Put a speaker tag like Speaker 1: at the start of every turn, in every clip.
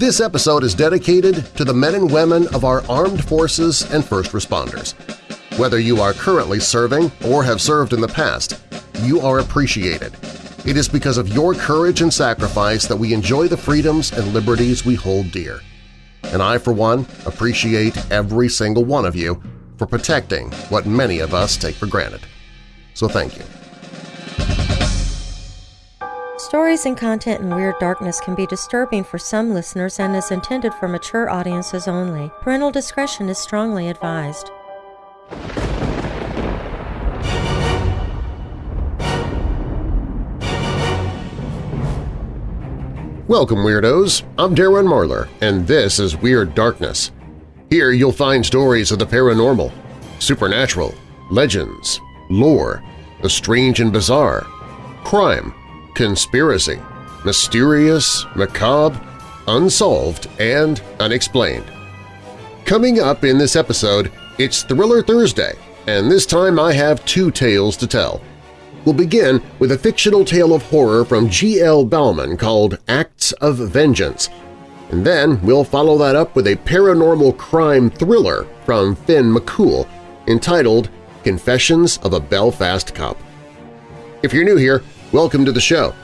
Speaker 1: This episode is dedicated to the men and women of our armed forces and first responders. Whether you are currently serving or have served in the past, you are appreciated. It is because of your courage and sacrifice that we enjoy the freedoms and liberties we hold dear. And I, for one, appreciate every single one of you for protecting what many of us take for granted. So thank you.
Speaker 2: Stories and content in Weird Darkness can be disturbing for some listeners and is intended for mature audiences only. Parental discretion is strongly advised.
Speaker 1: Welcome, Weirdos! I'm Darren Marlar, and this is Weird Darkness. Here you'll find stories of the paranormal, supernatural, legends, lore, the strange and bizarre, crime, conspiracy, mysterious, macabre, unsolved, and unexplained. Coming up in this episode, it's Thriller Thursday, and this time I have two tales to tell. We'll begin with a fictional tale of horror from G.L. Bauman called Acts of Vengeance, and then we'll follow that up with a paranormal crime thriller from Finn McCool entitled Confessions of a Belfast Cop. If you're new here, welcome to the show.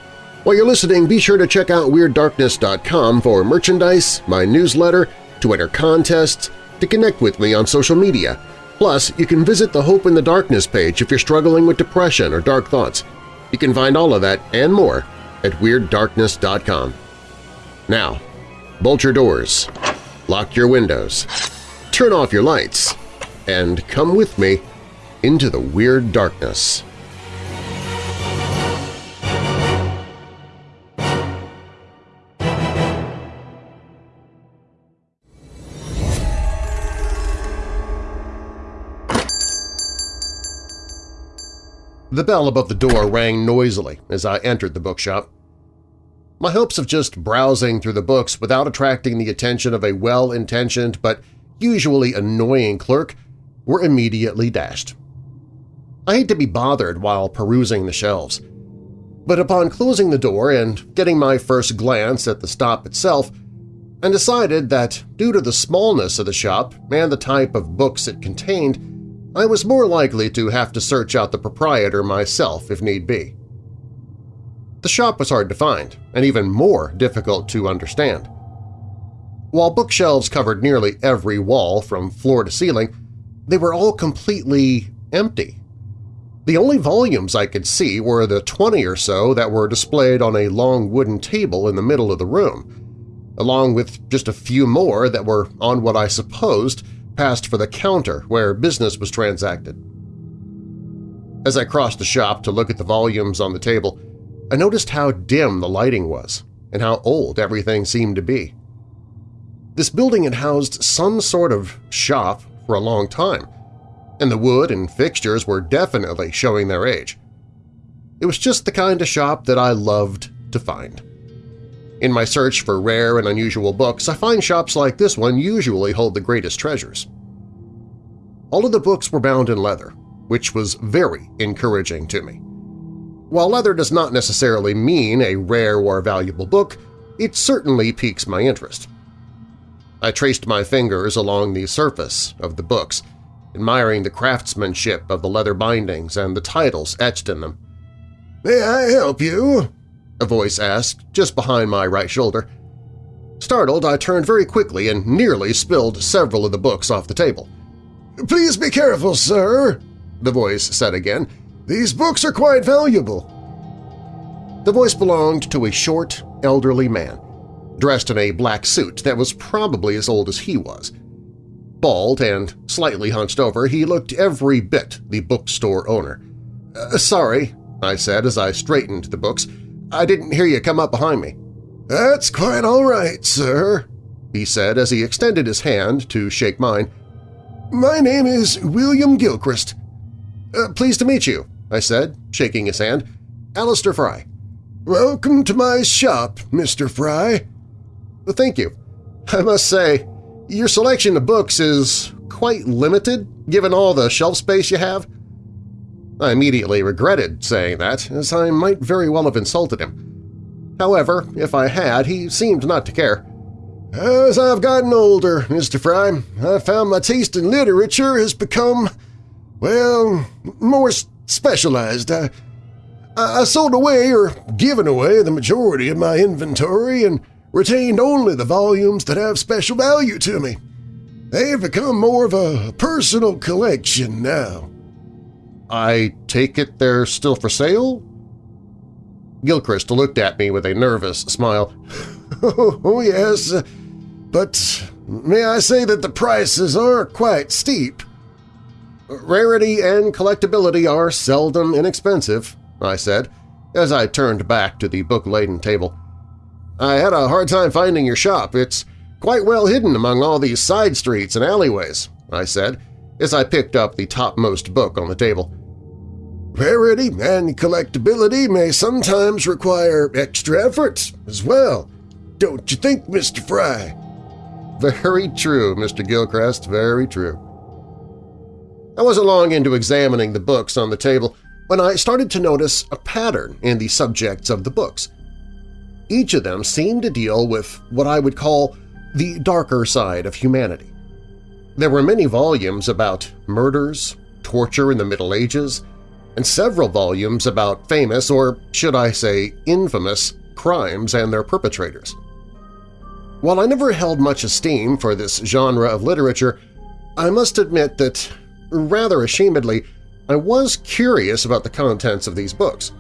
Speaker 1: While you're listening, be sure to check out WeirdDarkness.com for merchandise, my newsletter, to enter contests, to connect with me on social media, Plus, you can visit the Hope in the Darkness page if you're struggling with depression or dark thoughts. You can find all of that and more at WeirdDarkness.com. Now, bolt your doors, lock your windows, turn off your lights, and come with me into the Weird Darkness. The bell above the door rang noisily as I entered the bookshop. My hopes of just browsing through the books without attracting the attention of a well-intentioned but usually annoying clerk were immediately dashed. I hate to be bothered while perusing the shelves, but upon closing the door and getting my first glance at the stop itself, I decided that due to the smallness of the shop and the type of books it contained, I was more likely to have to search out the proprietor myself if need be. The shop was hard to find, and even more difficult to understand. While bookshelves covered nearly every wall from floor to ceiling, they were all completely empty. The only volumes I could see were the 20 or so that were displayed on a long wooden table in the middle of the room, along with just a few more that were on what I supposed passed for the counter where business was transacted. As I crossed the shop to look at the volumes on the table, I noticed how dim the lighting was and how old everything seemed to be. This building had housed some sort of shop for a long time, and the wood and fixtures were definitely showing their age. It was just the kind of shop that I loved to find. In my search for rare and unusual books, I find shops like this one usually hold the greatest treasures. All of the books were bound in leather, which was very encouraging to me. While leather does not necessarily mean a rare or valuable book, it certainly piques my interest. I traced my fingers along the surface of the books, admiring the craftsmanship of the leather bindings and the titles etched in them. "'May I help you?' A voice asked just behind my right shoulder. Startled, I turned very quickly and nearly spilled several of the books off the table. "'Please be careful, sir,' the voice said again. "'These books are quite valuable.' The voice belonged to a short, elderly man, dressed in a black suit that was probably as old as he was. Bald and slightly hunched over, he looked every bit the bookstore owner. Uh, "'Sorry,' I said as I straightened the books. I didn't hear you come up behind me. That's quite all right, sir, he said as he extended his hand to shake mine. My name is William Gilchrist. Uh, pleased to meet you, I said, shaking his hand. Alistair Fry. Welcome to my shop, Mr. Fry. Thank you. I must say, your selection of books is quite limited given all the shelf space you have. I immediately regretted saying that, as I might very well have insulted him. However, if I had, he seemed not to care.
Speaker 3: As I've gotten older, Mr. Fry, I've found my taste in literature has become, well, more specialized. I, I sold away or given away the majority of my inventory and retained only the volumes that have special value to me. They have become more of a personal collection now.
Speaker 1: I take it they're still for sale? Gilchrist looked at me with a nervous smile.
Speaker 3: oh, yes, but may I say that the prices are quite steep.
Speaker 1: Rarity and collectability are seldom inexpensive, I said, as I turned back to the book-laden table. I had a hard time finding your shop. It's quite well hidden among all these side streets and alleyways, I said, as I picked up the topmost book on the table.
Speaker 3: Rarity and collectability may sometimes require extra efforts as well, don't you think, Mr. Fry?
Speaker 1: Very true, Mr. Gilchrist, very true. I wasn't long into examining the books on the table when I started to notice a pattern in the subjects of the books. Each of them seemed to deal with what I would call the darker side of humanity. There were many volumes about murders, torture in the Middle Ages, and several volumes about famous, or should I say infamous, crimes and their perpetrators. While I never held much esteem for this genre of literature, I must admit that, rather ashamedly, I was curious about the contents of these books.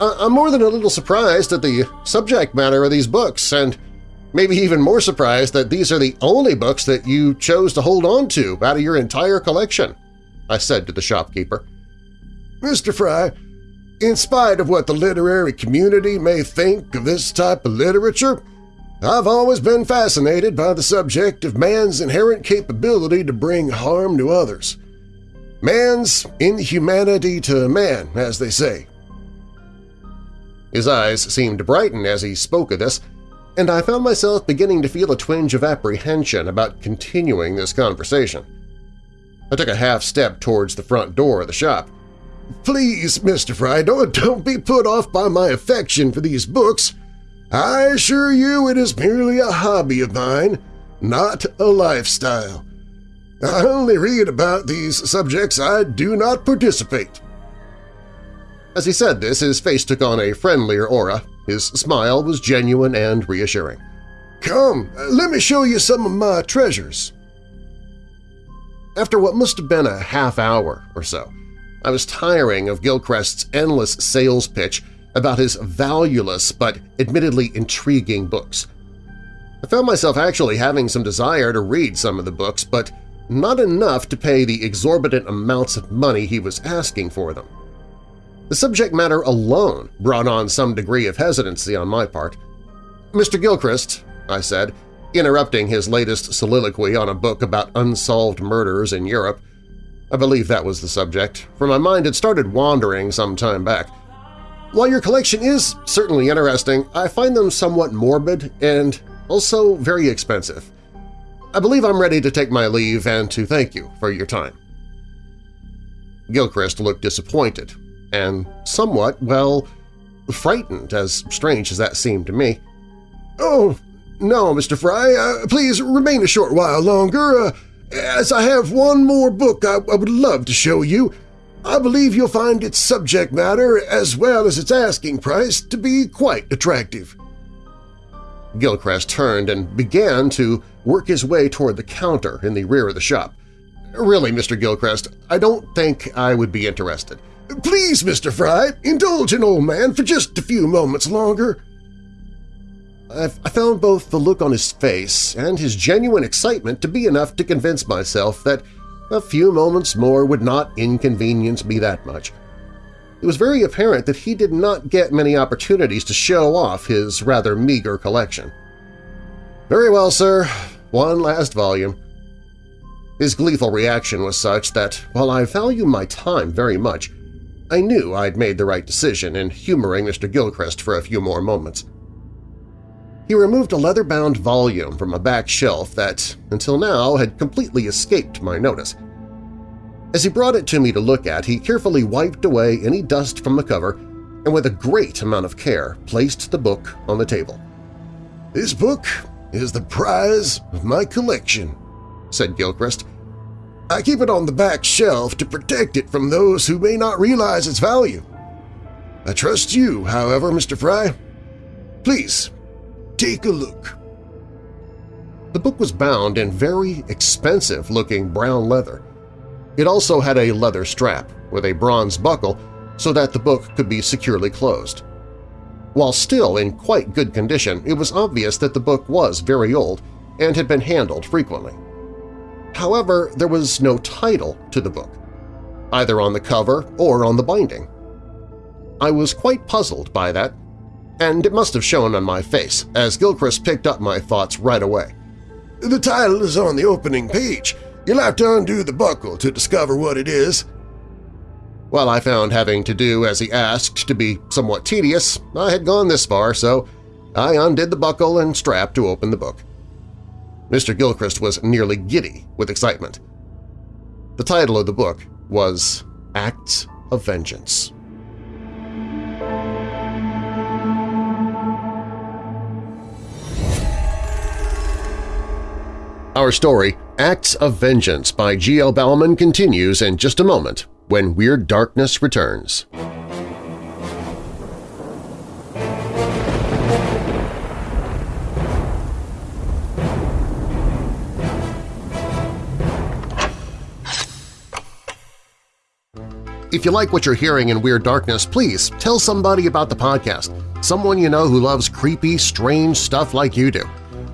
Speaker 1: I'm more than a little surprised at the subject matter of these books, and maybe even more surprised that these are the only books that you chose to hold on to out of your entire collection, I said to the shopkeeper.
Speaker 3: Mr. Fry, in spite of what the literary community may think of this type of literature, I've always been fascinated by the subject of man's inherent capability to bring harm to others. Man's inhumanity to man, as they say.
Speaker 1: His eyes seemed to brighten as he spoke of this, and I found myself beginning to feel a twinge of apprehension about continuing this conversation. I took a half step towards the front door of the shop.
Speaker 3: Please, Mr. Fry, don't be put off by my affection for these books. I assure you it is merely a hobby of mine, not a lifestyle. I only read about these subjects I do not participate.
Speaker 1: As he said this, his face took on a friendlier aura. His smile was genuine and reassuring.
Speaker 3: Come, let me show you some of my treasures.
Speaker 1: After what must have been a half hour or so, I was tiring of Gilchrist's endless sales pitch about his valueless but admittedly intriguing books. I found myself actually having some desire to read some of the books, but not enough to pay the exorbitant amounts of money he was asking for them. The subject matter alone brought on some degree of hesitancy on my part. Mr. Gilchrist, I said, interrupting his latest soliloquy on a book about unsolved murders in Europe. I believe that was the subject, for my mind had started wandering some time back. While your collection is certainly interesting, I find them somewhat morbid and also very expensive. I believe I'm ready to take my leave and to thank you for your time. Gilchrist looked disappointed and somewhat, well, frightened, as strange as that seemed to me.
Speaker 3: Oh, no, Mr. Fry, uh, please remain a short while longer, uh, as I have one more book I, I would love to show you, I believe you'll find its subject matter as well as its asking price to be quite attractive.
Speaker 1: Gilchrist turned and began to work his way toward the counter in the rear of the shop. Really, Mr. Gilchrist, I don't think I would be interested.
Speaker 3: Please, Mr. Fry, indulge an old man for just a few moments longer.
Speaker 1: I found both the look on his face and his genuine excitement to be enough to convince myself that a few moments more would not inconvenience me that much. It was very apparent that he did not get many opportunities to show off his rather meager collection. Very well, sir. One last volume. His gleeful reaction was such that, while I value my time very much, I knew I'd made the right decision in humoring Mr. Gilchrist for a few more moments. He removed a leather-bound volume from a back shelf that, until now, had completely escaped my notice. As he brought it to me to look at, he carefully wiped away any dust from the cover and with a great amount of care placed the book on the table.
Speaker 3: This book is the prize of my collection, said Gilchrist. I keep it on the back shelf to protect it from those who may not realize its value. I trust you, however, Mr. Fry. Please, take a look.
Speaker 1: The book was bound in very expensive-looking brown leather. It also had a leather strap with a bronze buckle so that the book could be securely closed. While still in quite good condition, it was obvious that the book was very old and had been handled frequently. However, there was no title to the book, either on the cover or on the binding. I was quite puzzled by that, and it must have shown on my face as Gilchrist picked up my thoughts right away.
Speaker 3: The title is on the opening page. You'll have to undo the buckle to discover what it is.
Speaker 1: While I found having to do as he asked to be somewhat tedious, I had gone this far, so I undid the buckle and strap to open the book. Mr. Gilchrist was nearly giddy with excitement. The title of the book was Acts of Vengeance. Our story, Acts of Vengeance by G.L. Bauman continues in just a moment when Weird Darkness returns. If you like what you're hearing in Weird Darkness, please tell somebody about the podcast, someone you know who loves creepy, strange stuff like you do.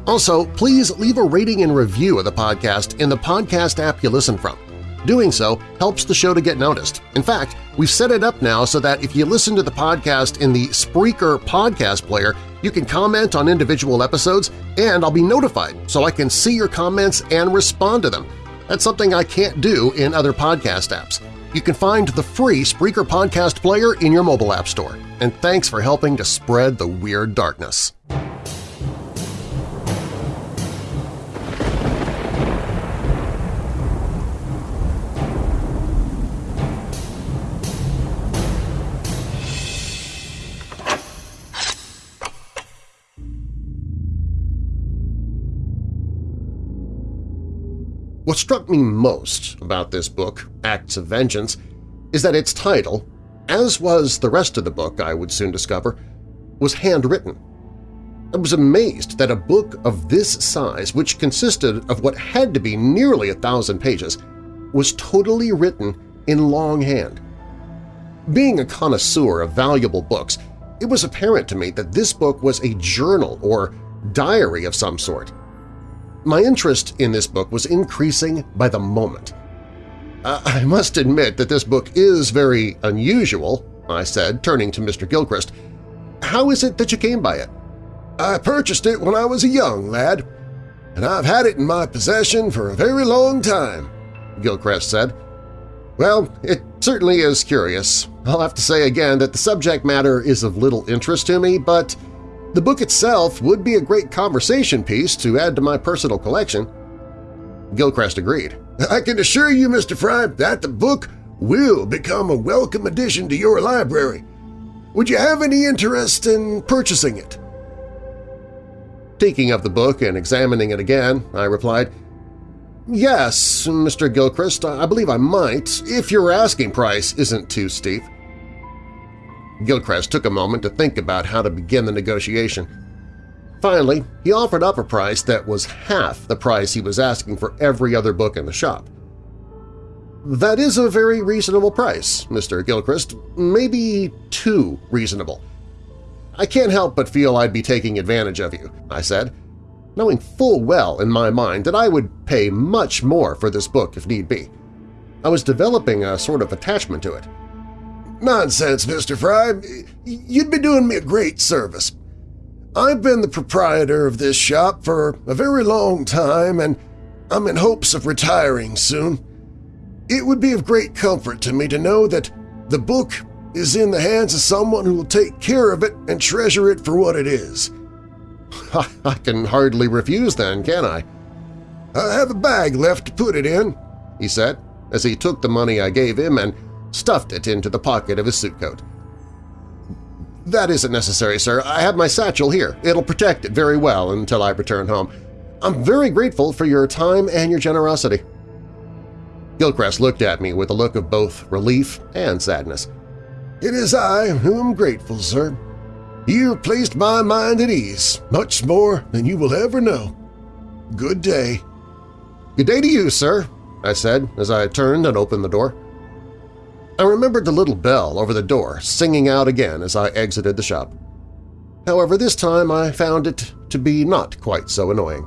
Speaker 1: Also, please leave a rating and review of the podcast in the podcast app you listen from. Doing so helps the show to get noticed. In fact, we've set it up now so that if you listen to the podcast in the Spreaker podcast player, you can comment on individual episodes and I'll be notified so I can see your comments and respond to them. That's something I can't do in other podcast apps. You can find the free Spreaker podcast player in your mobile app store. And thanks for helping to spread the Weird Darkness. What struck me most about this book, Acts of Vengeance, is that its title, as was the rest of the book I would soon discover, was handwritten. I was amazed that a book of this size, which consisted of what had to be nearly a thousand pages, was totally written in longhand. Being a connoisseur of valuable books, it was apparent to me that this book was a journal or diary of some sort. My interest in this book was increasing by the moment. Uh, I must admit that this book is very unusual, I said, turning to Mr. Gilchrist. How is it that you came by it?
Speaker 3: I purchased it when I was a young lad, and I've had it in my possession for a very long time, Gilchrist said.
Speaker 1: Well, it certainly is curious. I'll have to say again that the subject matter is of little interest to me, but the book itself would be a great conversation piece to add to my personal collection. Gilchrist agreed.
Speaker 3: I can assure you, Mr. Fry, that the book will become a welcome addition to your library. Would you have any interest in purchasing it?
Speaker 1: Taking up the book and examining it again, I replied, Yes, Mr. Gilchrist, I believe I might, if your asking price isn't too steep. Gilchrist took a moment to think about how to begin the negotiation. Finally, he offered up a price that was half the price he was asking for every other book in the shop. That is a very reasonable price, Mr. Gilchrist, maybe too reasonable. I can't help but feel I'd be taking advantage of you, I said, knowing full well in my mind that I would pay much more for this book if need be. I was developing a sort of attachment to it.
Speaker 3: Nonsense, Mr. Fry. You'd be doing me a great service. I've been the proprietor of this shop for a very long time, and I'm in hopes of retiring soon. It would be of great comfort to me to know that the book is in the hands of someone who will take care of it and treasure it for what it is.
Speaker 1: I can hardly refuse then, can I?
Speaker 3: I have a bag left to put it in,
Speaker 1: he said, as he took the money I gave him and stuffed it into the pocket of his suit coat. that isn't necessary, sir. I have my satchel here. It'll protect it very well until I return home. I'm very grateful for your time and your generosity. Gilchrist looked at me with a look of both relief and sadness.
Speaker 3: It is I who am grateful, sir. You have placed my mind at ease, much more than you will ever know. Good day.
Speaker 1: Good day to you, sir, I said as I turned and opened the door. I remembered the little bell over the door singing out again as I exited the shop. However, this time I found it to be not quite so annoying.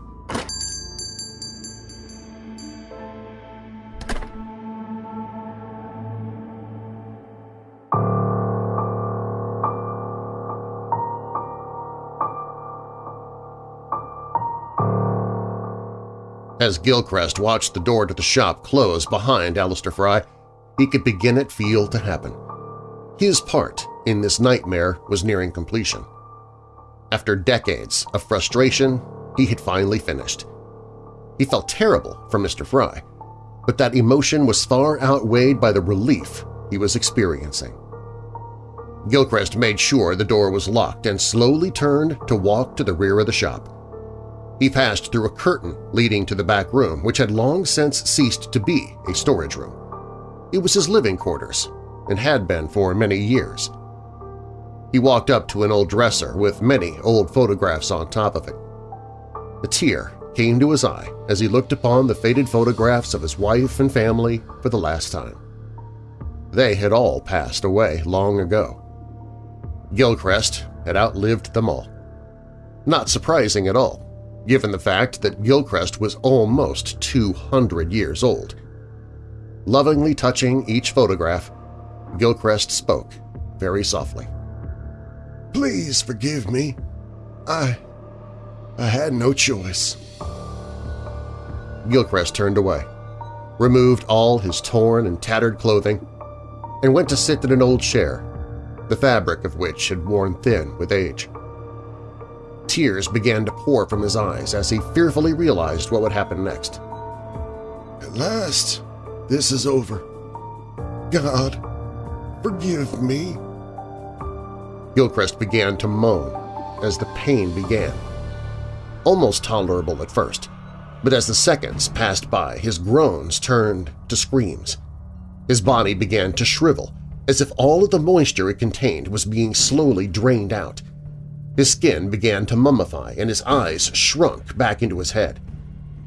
Speaker 1: As Gilchrist watched the door to the shop close behind Alistair Fry, he could begin it feel to happen. His part in this nightmare was nearing completion. After decades of frustration, he had finally finished. He felt terrible for Mr. Fry, but that emotion was far outweighed by the relief he was experiencing. Gilchrist made sure the door was locked and slowly turned to walk to the rear of the shop. He passed through a curtain leading to the back room, which had long since ceased to be a storage room. It was his living quarters, and had been for many years. He walked up to an old dresser with many old photographs on top of it. A tear came to his eye as he looked upon the faded photographs of his wife and family for the last time. They had all passed away long ago. Gilchrist had outlived them all. Not surprising at all, given the fact that Gilchrist was almost 200 years old. Lovingly touching each photograph, Gilchrist spoke very softly.
Speaker 3: Please forgive me. I… I had no choice.
Speaker 1: Gilchrist turned away, removed all his torn and tattered clothing, and went to sit in an old chair, the fabric of which had worn thin with age. Tears began to pour from his eyes as he fearfully realized what would happen next.
Speaker 3: At last, this is over. God, forgive me.
Speaker 1: Gilchrist began to moan as the pain began. Almost tolerable at first, but as the seconds passed by, his groans turned to screams. His body began to shrivel, as if all of the moisture it contained was being slowly drained out. His skin began to mummify and his eyes shrunk back into his head.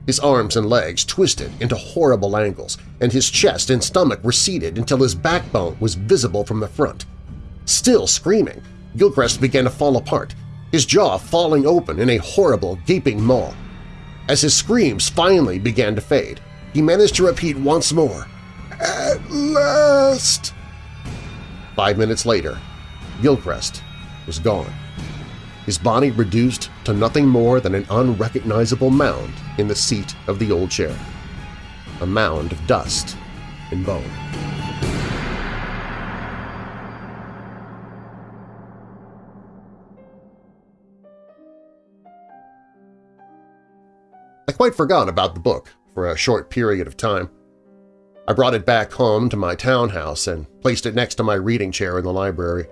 Speaker 1: His arms and legs twisted into horrible angles, and his chest and stomach receded until his backbone was visible from the front. Still screaming, Gilchrist began to fall apart, his jaw falling open in a horrible, gaping maw. As his screams finally began to fade, he managed to repeat once more,
Speaker 3: At last!
Speaker 1: Five minutes later, Gilchrist was gone his body reduced to nothing more than an unrecognizable mound in the seat of the old chair. A mound of dust and bone. I quite forgot about the book for a short period of time. I brought it back home to my townhouse and placed it next to my reading chair in the library.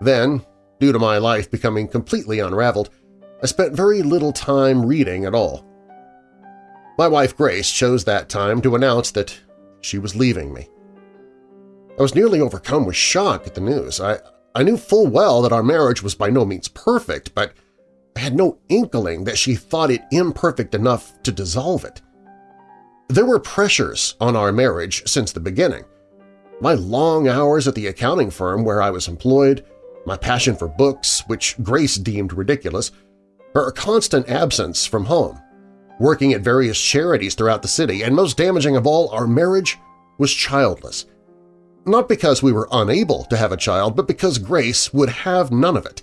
Speaker 1: Then, Due to my life becoming completely unraveled, I spent very little time reading at all. My wife Grace chose that time to announce that she was leaving me. I was nearly overcome with shock at the news. I, I knew full well that our marriage was by no means perfect, but I had no inkling that she thought it imperfect enough to dissolve it. There were pressures on our marriage since the beginning. My long hours at the accounting firm where I was employed, my passion for books, which Grace deemed ridiculous, her constant absence from home, working at various charities throughout the city, and most damaging of all, our marriage was childless. Not because we were unable to have a child, but because Grace would have none of it.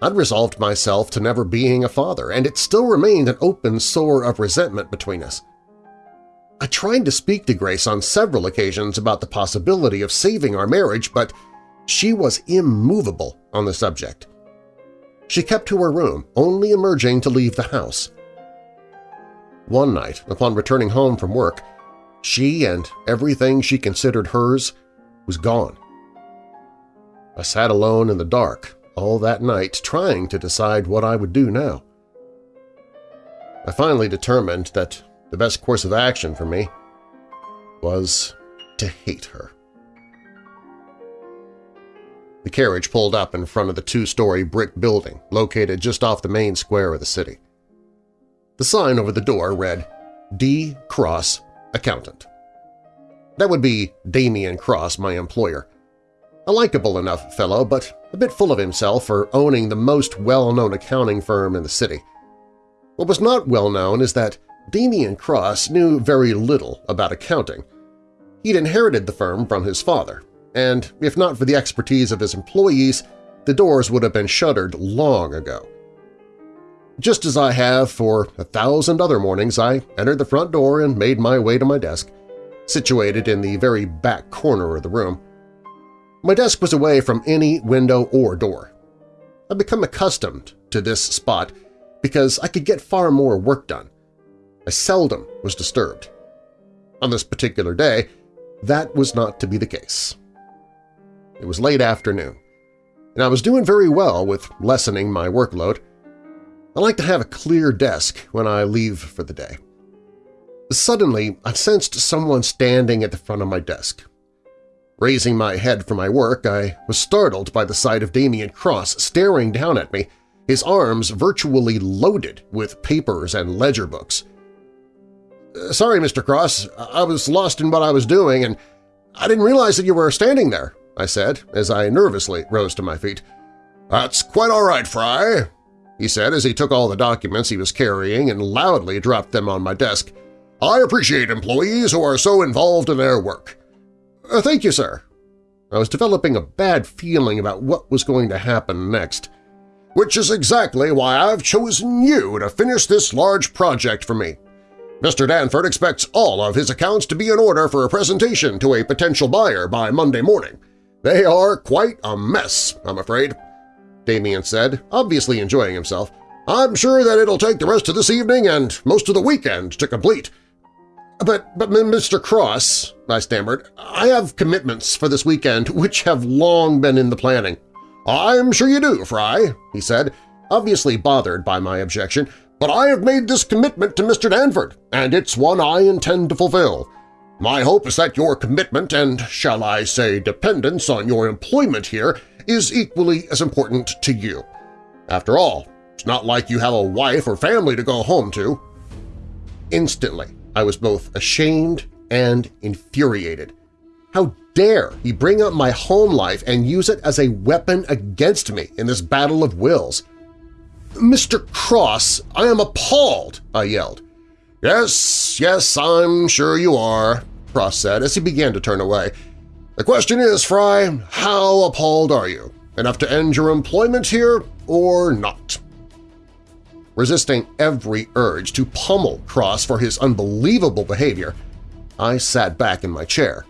Speaker 1: I'd resolved myself to never being a father, and it still remained an open sore of resentment between us. I tried to speak to Grace on several occasions about the possibility of saving our marriage, but she was immovable on the subject. She kept to her room, only emerging to leave the house. One night, upon returning home from work, she and everything she considered hers was gone. I sat alone in the dark all that night trying to decide what I would do now. I finally determined that the best course of action for me was to hate her. The carriage pulled up in front of the two-story brick building located just off the main square of the city. The sign over the door read, D. Cross, Accountant. That would be Damian Cross, my employer. A likable enough fellow, but a bit full of himself for owning the most well-known accounting firm in the city. What was not well known is that Damian Cross knew very little about accounting. He'd inherited the firm from his father, and if not for the expertise of his employees, the doors would have been shuttered long ago. Just as I have for a thousand other mornings, I entered the front door and made my way to my desk, situated in the very back corner of the room. My desk was away from any window or door. I'd become accustomed to this spot because I could get far more work done. I seldom was disturbed. On this particular day, that was not to be the case. It was late afternoon, and I was doing very well with lessening my workload. I like to have a clear desk when I leave for the day. Suddenly, I sensed someone standing at the front of my desk. Raising my head from my work, I was startled by the sight of Damien Cross staring down at me, his arms virtually loaded with papers and ledger books. "'Sorry, Mr. Cross, I was lost in what I was doing, and I didn't realize that you were standing there,' I said as I nervously rose to my feet. "'That's quite all right, Fry,' he said as he took all the documents he was carrying and loudly dropped them on my desk. "'I appreciate employees who are so involved in their work.' Uh, "'Thank you, sir.' I was developing a bad feeling about what was going to happen next. "'Which is exactly why I've chosen you to finish this large project for me. Mr. Danford expects all of his accounts to be in order for a presentation to a potential buyer by Monday morning. They are quite a mess, I'm afraid, Damian said, obviously enjoying himself. I'm sure that it'll take the rest of this evening and most of the weekend to complete. But, but Mr. Cross, I stammered, I have commitments for this weekend which have long been in the planning. I'm sure you do, Fry, he said, obviously bothered by my objection, but I have made this commitment to Mr. Danford, and it's one I intend to fulfill. My hope is that your commitment and, shall I say, dependence on your employment here is equally as important to you. After all, it's not like you have a wife or family to go home to. Instantly, I was both ashamed and infuriated. How dare he bring up my home life and use it as a weapon against me in this battle of wills? Mr. Cross, I am appalled, I yelled. Yes, yes, I'm sure you are, Cross said as he began to turn away. The question is, Fry, how appalled are you? Enough to end your employment here or not? Resisting every urge to pummel Cross for his unbelievable behavior, I sat back in my chair.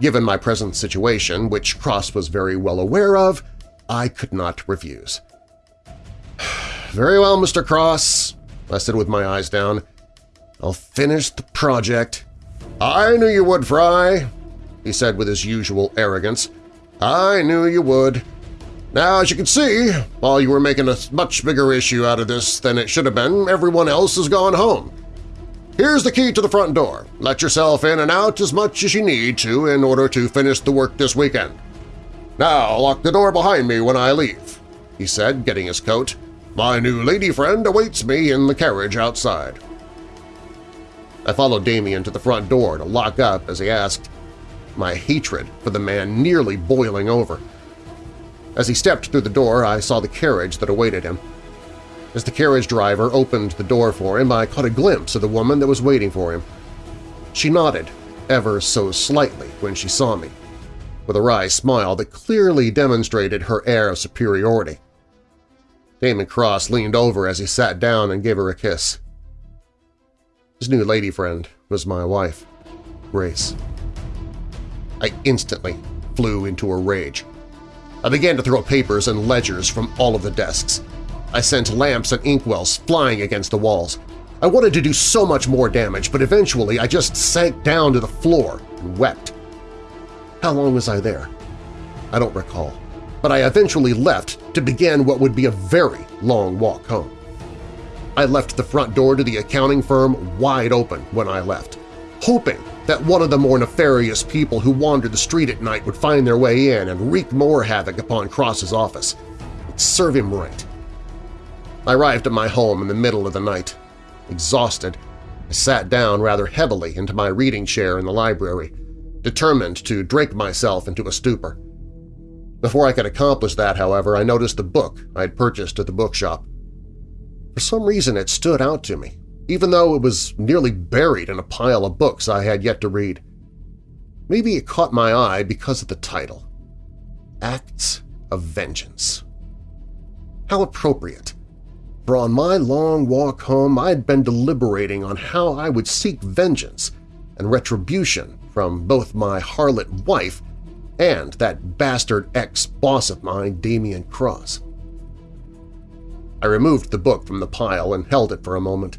Speaker 1: Given my present situation, which Cross was very well aware of, I could not refuse. Very well, Mr. Cross, I said with my eyes down. I'll finish the project I knew you would, Fry, he said with his usual arrogance. I knew you would. Now, as you can see, while you were making a much bigger issue out of this than it should have been, everyone else has gone home. Here's the key to the front door. Let yourself in and out as much as you need to in order to finish the work this weekend. Now lock the door behind me when I leave, he said, getting his coat. My new lady friend awaits me in the carriage outside. I followed Damien to the front door to lock up as he asked, my hatred for the man nearly boiling over. As he stepped through the door, I saw the carriage that awaited him. As the carriage driver opened the door for him, I caught a glimpse of the woman that was waiting for him. She nodded, ever so slightly, when she saw me, with a wry smile that clearly demonstrated her air of superiority. Damon Cross leaned over as he sat down and gave her a kiss. His new lady friend was my wife, Grace. I instantly flew into a rage. I began to throw papers and ledgers from all of the desks. I sent lamps and inkwells flying against the walls. I wanted to do so much more damage, but eventually I just sank down to the floor and wept. How long was I there? I don't recall. but I eventually left to begin what would be a very long walk home. I left the front door to the accounting firm wide open when I left, hoping that one of the more nefarious people who wandered the street at night would find their way in and wreak more havoc upon Cross's office. It'd serve him right. I arrived at my home in the middle of the night. Exhausted, I sat down rather heavily into my reading chair in the library, determined to drink myself into a stupor. Before I could accomplish that, however, I noticed the book I had purchased at the bookshop. For some reason it stood out to me, even though it was nearly buried in a pile of books I had yet to read. Maybe it caught my eye because of the title, Acts of Vengeance. How appropriate, for on my long walk home I had been deliberating on how I would seek vengeance and retribution from both my harlot wife and that bastard ex-boss of mine, Damien Cross. I removed the book from the pile and held it for a moment.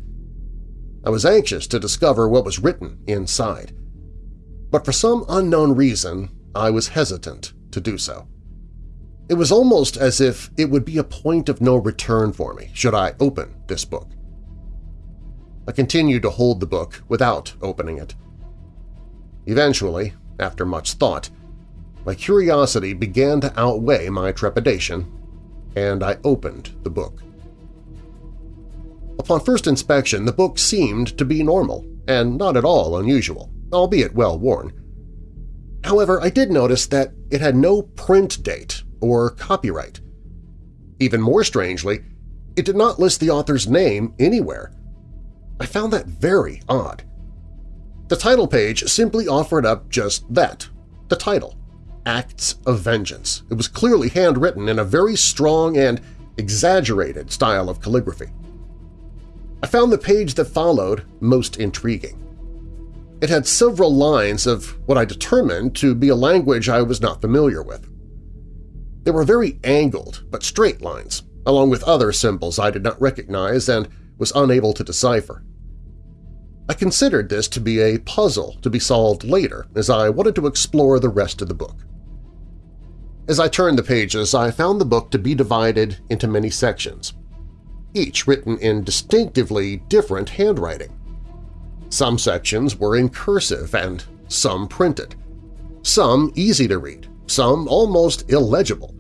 Speaker 1: I was anxious to discover what was written inside, but for some unknown reason I was hesitant to do so. It was almost as if it would be a point of no return for me should I open this book. I continued to hold the book without opening it. Eventually, after much thought, my curiosity began to outweigh my trepidation, and I opened the book. Upon first inspection, the book seemed to be normal and not at all unusual, albeit well worn. However, I did notice that it had no print date or copyright. Even more strangely, it did not list the author's name anywhere. I found that very odd. The title page simply offered up just that, the title, Acts of Vengeance. It was clearly handwritten in a very strong and exaggerated style of calligraphy. I found the page that followed most intriguing. It had several lines of what I determined to be a language I was not familiar with. They were very angled but straight lines, along with other symbols I did not recognize and was unable to decipher. I considered this to be a puzzle to be solved later as I wanted to explore the rest of the book. As I turned the pages, I found the book to be divided into many sections, each written in distinctively different handwriting. Some sections were in cursive and some printed, some easy to read, some almost illegible.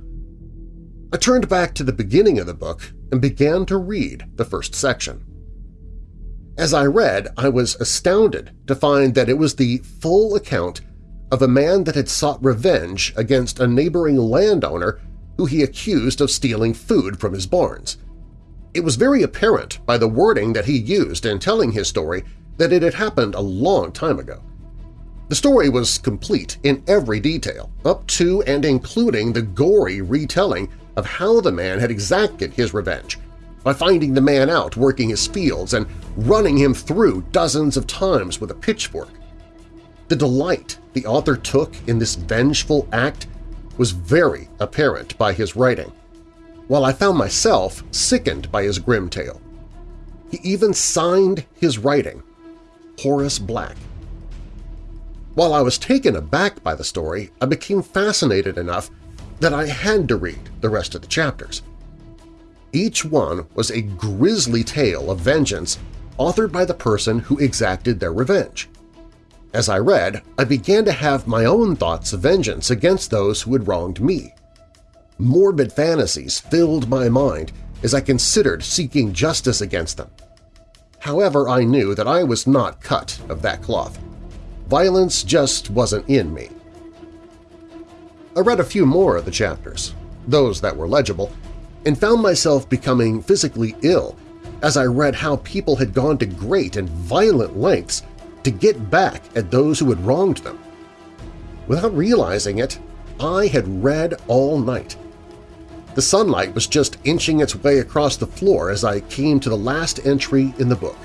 Speaker 1: I turned back to the beginning of the book and began to read the first section. As I read, I was astounded to find that it was the full account of a man that had sought revenge against a neighboring landowner who he accused of stealing food from his barns. It was very apparent by the wording that he used in telling his story that it had happened a long time ago. The story was complete in every detail, up to and including the gory retelling of how the man had exacted his revenge by finding the man out working his fields and running him through dozens of times with a pitchfork. The delight the author took in this vengeful act was very apparent by his writing, while I found myself sickened by his grim tale. He even signed his writing, Horace Black. While I was taken aback by the story, I became fascinated enough that I had to read the rest of the chapters. Each one was a grisly tale of vengeance authored by the person who exacted their revenge. As I read, I began to have my own thoughts of vengeance against those who had wronged me. Morbid fantasies filled my mind as I considered seeking justice against them. However, I knew that I was not cut of that cloth. Violence just wasn't in me. I read a few more of the chapters, those that were legible, and found myself becoming physically ill as I read how people had gone to great and violent lengths to get back at those who had wronged them. Without realizing it, I had read all night, the sunlight was just inching its way across the floor as I came to the last entry in the book.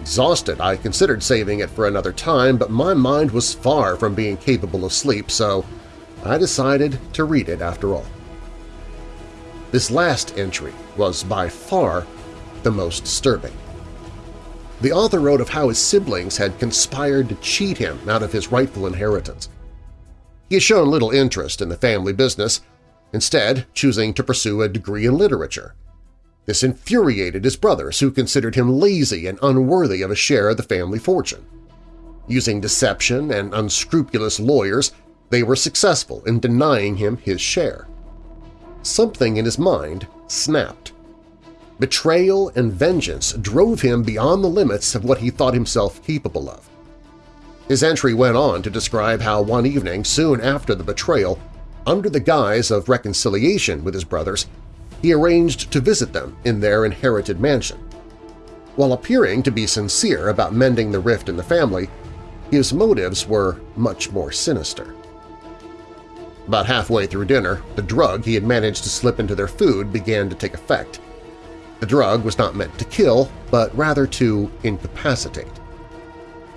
Speaker 1: Exhausted, I considered saving it for another time, but my mind was far from being capable of sleep, so I decided to read it after all. This last entry was by far the most disturbing. The author wrote of how his siblings had conspired to cheat him out of his rightful inheritance. He had shown little interest in the family business, instead choosing to pursue a degree in literature. This infuriated his brothers, who considered him lazy and unworthy of a share of the family fortune. Using deception and unscrupulous lawyers, they were successful in denying him his share. Something in his mind snapped. Betrayal and vengeance drove him beyond the limits of what he thought himself capable of. His entry went on to describe how one evening soon after the betrayal, under the guise of reconciliation with his brothers, he arranged to visit them in their inherited mansion. While appearing to be sincere about mending the rift in the family, his motives were much more sinister. About halfway through dinner, the drug he had managed to slip into their food began to take effect. The drug was not meant to kill, but rather to incapacitate.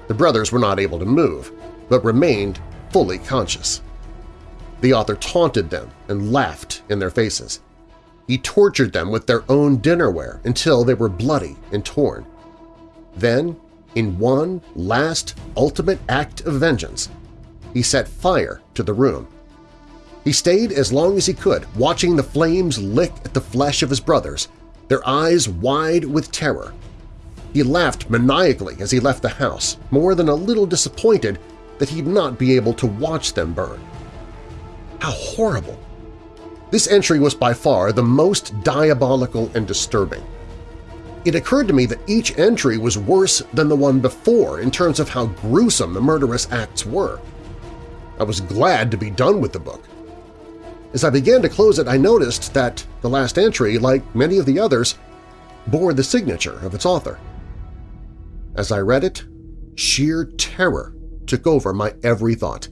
Speaker 1: The brothers were not able to move, but remained fully conscious. The author taunted them and laughed in their faces. He tortured them with their own dinnerware until they were bloody and torn. Then, in one last ultimate act of vengeance, he set fire to the room. He stayed as long as he could, watching the flames lick at the flesh of his brothers, their eyes wide with terror. He laughed maniacally as he left the house, more than a little disappointed that he'd not be able to watch them burn. How horrible! This entry was by far the most diabolical and disturbing. It occurred to me that each entry was worse than the one before in terms of how gruesome the murderous acts were. I was glad to be done with the book. As I began to close it, I noticed that the last entry, like many of the others, bore the signature of its author. As I read it, sheer terror took over my every thought.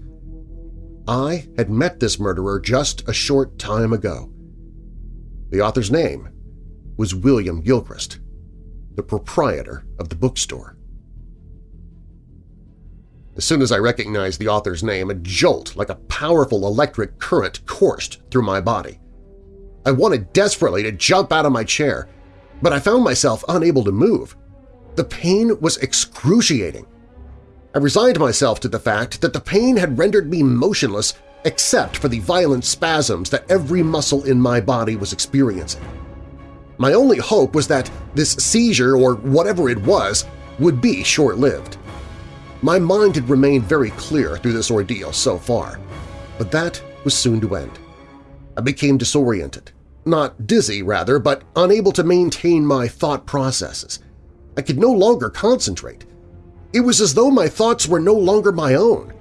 Speaker 1: I had met this murderer just a short time ago. The author's name was William Gilchrist, the proprietor of the bookstore. As soon as I recognized the author's name, a jolt like a powerful electric current coursed through my body. I wanted desperately to jump out of my chair, but I found myself unable to move. The pain was excruciating, I resigned myself to the fact that the pain had rendered me motionless except for the violent spasms that every muscle in my body was experiencing. My only hope was that this seizure, or whatever it was, would be short-lived. My mind had remained very clear through this ordeal so far, but that was soon to end. I became disoriented, not dizzy rather, but unable to maintain my thought processes. I could no longer concentrate. It was as though my thoughts were no longer my own.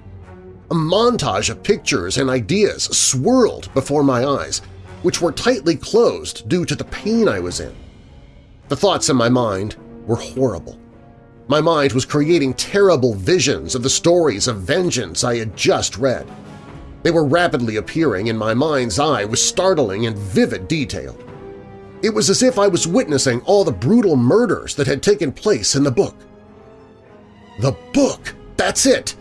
Speaker 1: A montage of pictures and ideas swirled before my eyes, which were tightly closed due to the pain I was in. The thoughts in my mind were horrible. My mind was creating terrible visions of the stories of vengeance I had just read. They were rapidly appearing in my mind's eye with startling and vivid detail. It was as if I was witnessing all the brutal murders that had taken place in the book. The book! That's it!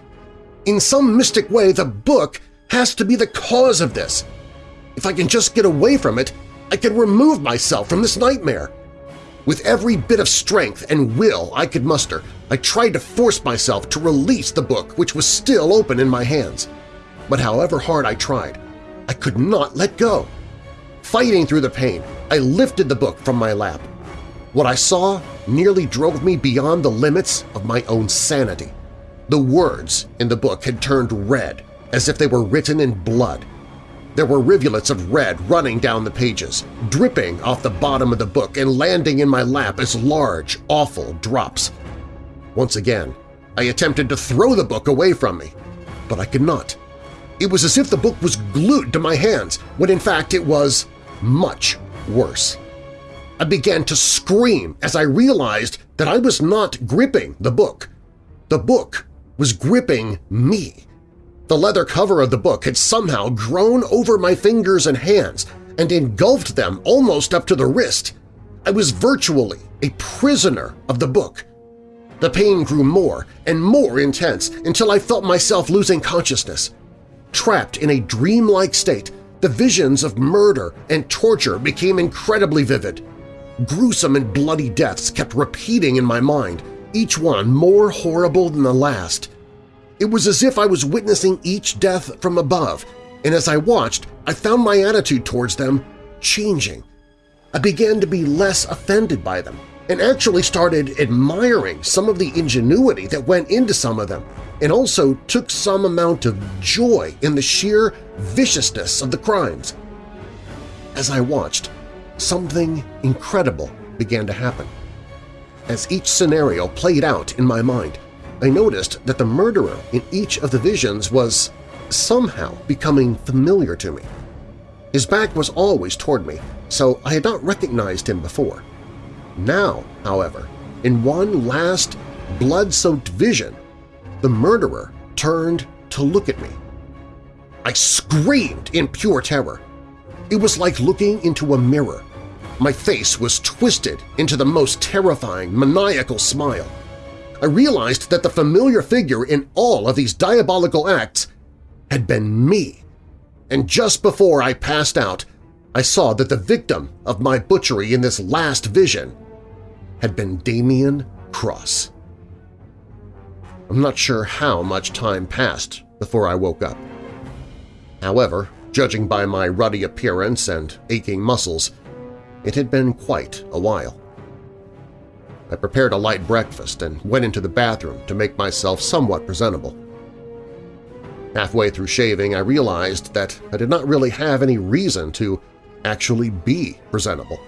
Speaker 1: In some mystic way, the book has to be the cause of this. If I can just get away from it, I can remove myself from this nightmare. With every bit of strength and will I could muster, I tried to force myself to release the book which was still open in my hands. But however hard I tried, I could not let go. Fighting through the pain, I lifted the book from my lap. What I saw nearly drove me beyond the limits of my own sanity. The words in the book had turned red, as if they were written in blood. There were rivulets of red running down the pages, dripping off the bottom of the book and landing in my lap as large, awful drops. Once again, I attempted to throw the book away from me, but I could not. It was as if the book was glued to my hands, when in fact it was much worse. I began to scream as I realized that I was not gripping the book. The book was gripping me. The leather cover of the book had somehow grown over my fingers and hands and engulfed them almost up to the wrist. I was virtually a prisoner of the book. The pain grew more and more intense until I felt myself losing consciousness. Trapped in a dreamlike state, the visions of murder and torture became incredibly vivid. Gruesome and bloody deaths kept repeating in my mind, each one more horrible than the last. It was as if I was witnessing each death from above, and as I watched, I found my attitude towards them changing. I began to be less offended by them and actually started admiring some of the ingenuity that went into some of them and also took some amount of joy in the sheer viciousness of the crimes. As I watched, something incredible began to happen. As each scenario played out in my mind, I noticed that the murderer in each of the visions was somehow becoming familiar to me. His back was always toward me, so I had not recognized him before. Now, however, in one last blood-soaked vision, the murderer turned to look at me. I screamed in pure terror. It was like looking into a mirror. My face was twisted into the most terrifying, maniacal smile. I realized that the familiar figure in all of these diabolical acts had been me. And just before I passed out, I saw that the victim of my butchery in this last vision had been Damien Cross. I'm not sure how much time passed before I woke up. However, judging by my ruddy appearance and aching muscles, it had been quite a while. I prepared a light breakfast and went into the bathroom to make myself somewhat presentable. Halfway through shaving, I realized that I did not really have any reason to actually be presentable,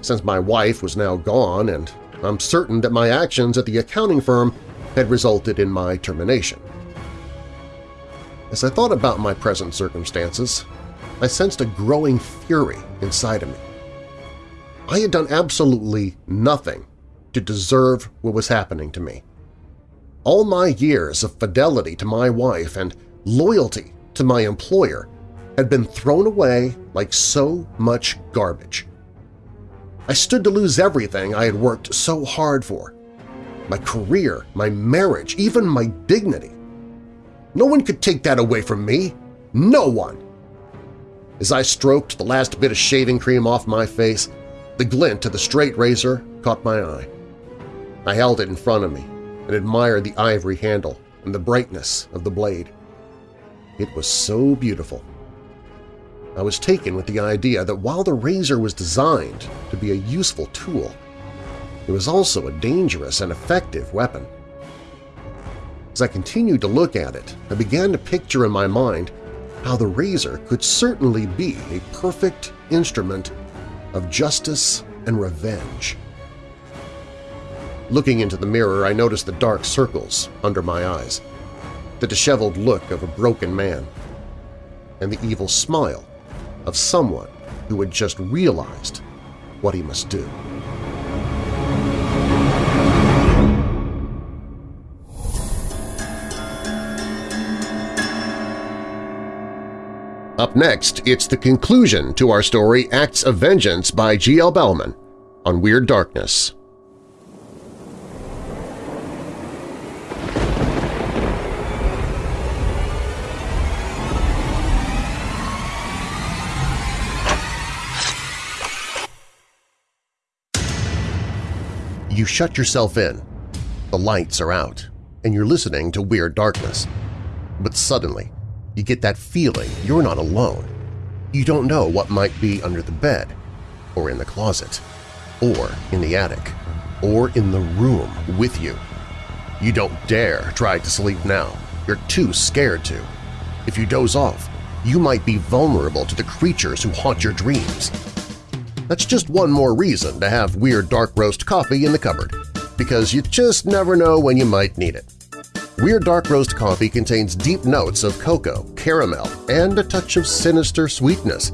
Speaker 1: since my wife was now gone and I'm certain that my actions at the accounting firm had resulted in my termination. As I thought about my present circumstances, I sensed a growing fury inside of me. I had done absolutely nothing to deserve what was happening to me. All my years of fidelity to my wife and loyalty to my employer had been thrown away like so much garbage. I stood to lose everything I had worked so hard for – my career, my marriage, even my dignity. No one could take that away from me. No one! As I stroked the last bit of shaving cream off my face, the glint of the straight razor caught my eye. I held it in front of me and admired the ivory handle and the brightness of the blade. It was so beautiful. I was taken with the idea that while the razor was designed to be a useful tool, it was also a dangerous and effective weapon. As I continued to look at it, I began to picture in my mind how the razor could certainly be a perfect instrument of justice and revenge. Looking into the mirror, I noticed the dark circles under my eyes the disheveled look of a broken man, and the evil smile of someone who had just realized what he must do. Up next, it's the conclusion to our story Acts of Vengeance by G.L. Bellman on Weird Darkness. You shut yourself in, the lights are out, and you're listening to Weird Darkness. But suddenly, you get that feeling you're not alone. You don't know what might be under the bed, or in the closet, or in the attic, or in the room with you. You don't dare try to sleep now. You're too scared to. If you doze off, you might be vulnerable to the creatures who haunt your dreams. That's just one more reason to have Weird Dark Roast coffee in the cupboard, because you just never know when you might need it. Weird Dark Roast coffee contains deep notes of cocoa, caramel, and a touch of sinister sweetness.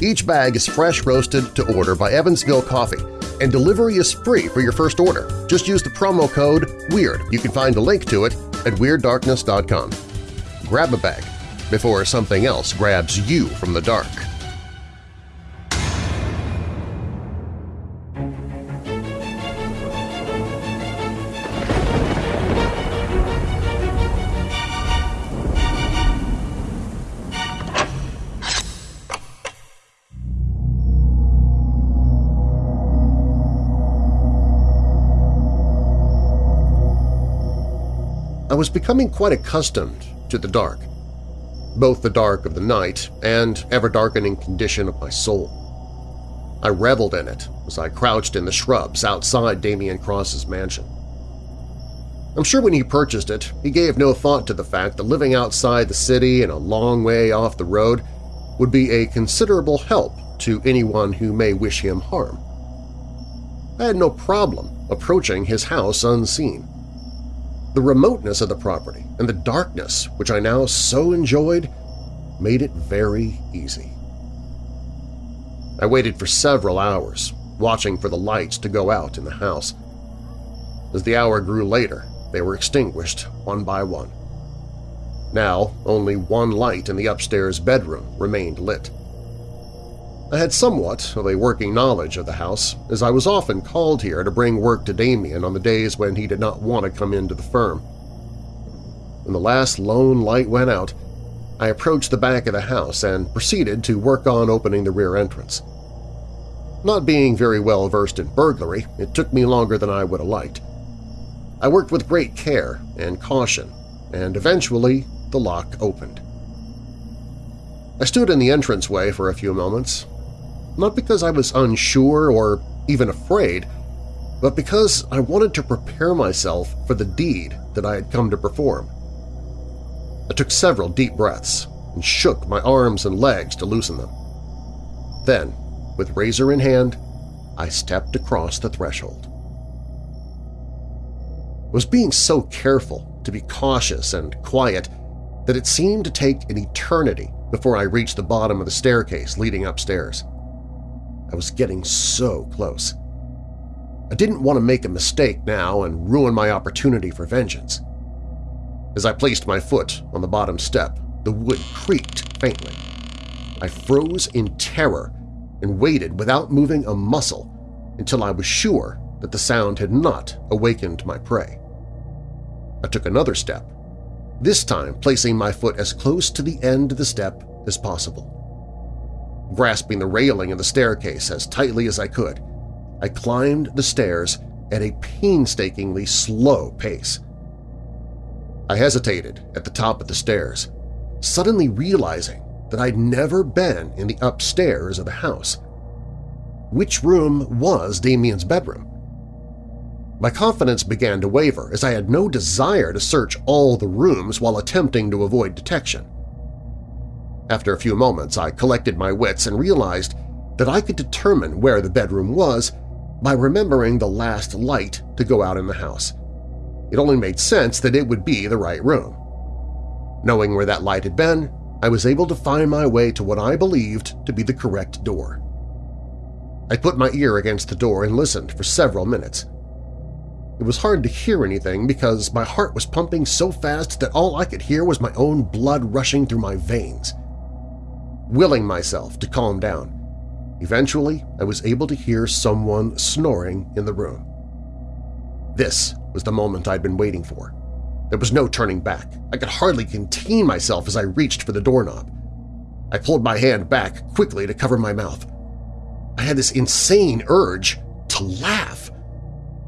Speaker 1: Each bag is fresh roasted to order by Evansville Coffee, and delivery is free for your first order. Just use the promo code WEIRD. You can find a link to it at WeirdDarkness.com. Grab a bag before something else grabs you from the dark. Was becoming quite accustomed to the dark. both the dark of the night and ever-darkening condition of my soul. I reveled in it as I crouched in the shrubs outside Damien Cross's mansion. I'm sure when he purchased it, he gave no thought to the fact that living outside the city and a long way off the road would be a considerable help to anyone who may wish him harm. I had no problem approaching his house unseen. The remoteness of the property and the darkness, which I now so enjoyed, made it very easy. I waited for several hours, watching for the lights to go out in the house. As the hour grew later, they were extinguished one by one. Now, only one light in the upstairs bedroom remained lit. I had somewhat of a working knowledge of the house, as I was often called here to bring work to Damien on the days when he did not want to come into the firm. When the last lone light went out, I approached the back of the house and proceeded to work on opening the rear entrance. Not being very well versed in burglary, it took me longer than I would have liked. I worked with great care and caution, and eventually the lock opened. I stood in the entranceway for a few moments, not because I was unsure or even afraid, but because I wanted to prepare myself for the deed that I had come to perform. I took several deep breaths and shook my arms and legs to loosen them. Then, with razor in hand, I stepped across the threshold I was being so careful to be cautious and quiet that it seemed to take an eternity before I reached the bottom of the staircase leading upstairs. I was getting so close. I didn't want to make a mistake now and ruin my opportunity for vengeance. As I placed my foot on the bottom step, the wood creaked faintly. I froze in terror and waited without moving a muscle until I was sure that the sound had not awakened my prey. I took another step, this time placing my foot as close to the end of the step as possible. Grasping the railing of the staircase as tightly as I could, I climbed the stairs at a painstakingly slow pace. I hesitated at the top of the stairs, suddenly realizing that I'd never been in the upstairs of the house. Which room was Damien's bedroom? My confidence began to waver as I had no desire to search all the rooms while attempting to avoid detection. After a few moments, I collected my wits and realized that I could determine where the bedroom was by remembering the last light to go out in the house. It only made sense that it would be the right room. Knowing where that light had been, I was able to find my way to what I believed to be the correct door. I put my ear against the door and listened for several minutes. It was hard to hear anything because my heart was pumping so fast that all I could hear was my own blood rushing through my veins. Willing myself to calm down, eventually I was able to hear someone snoring in the room. This was the moment I'd been waiting for. There was no turning back. I could hardly contain myself as I reached for the doorknob. I pulled my hand back quickly to cover my mouth. I had this insane urge to laugh.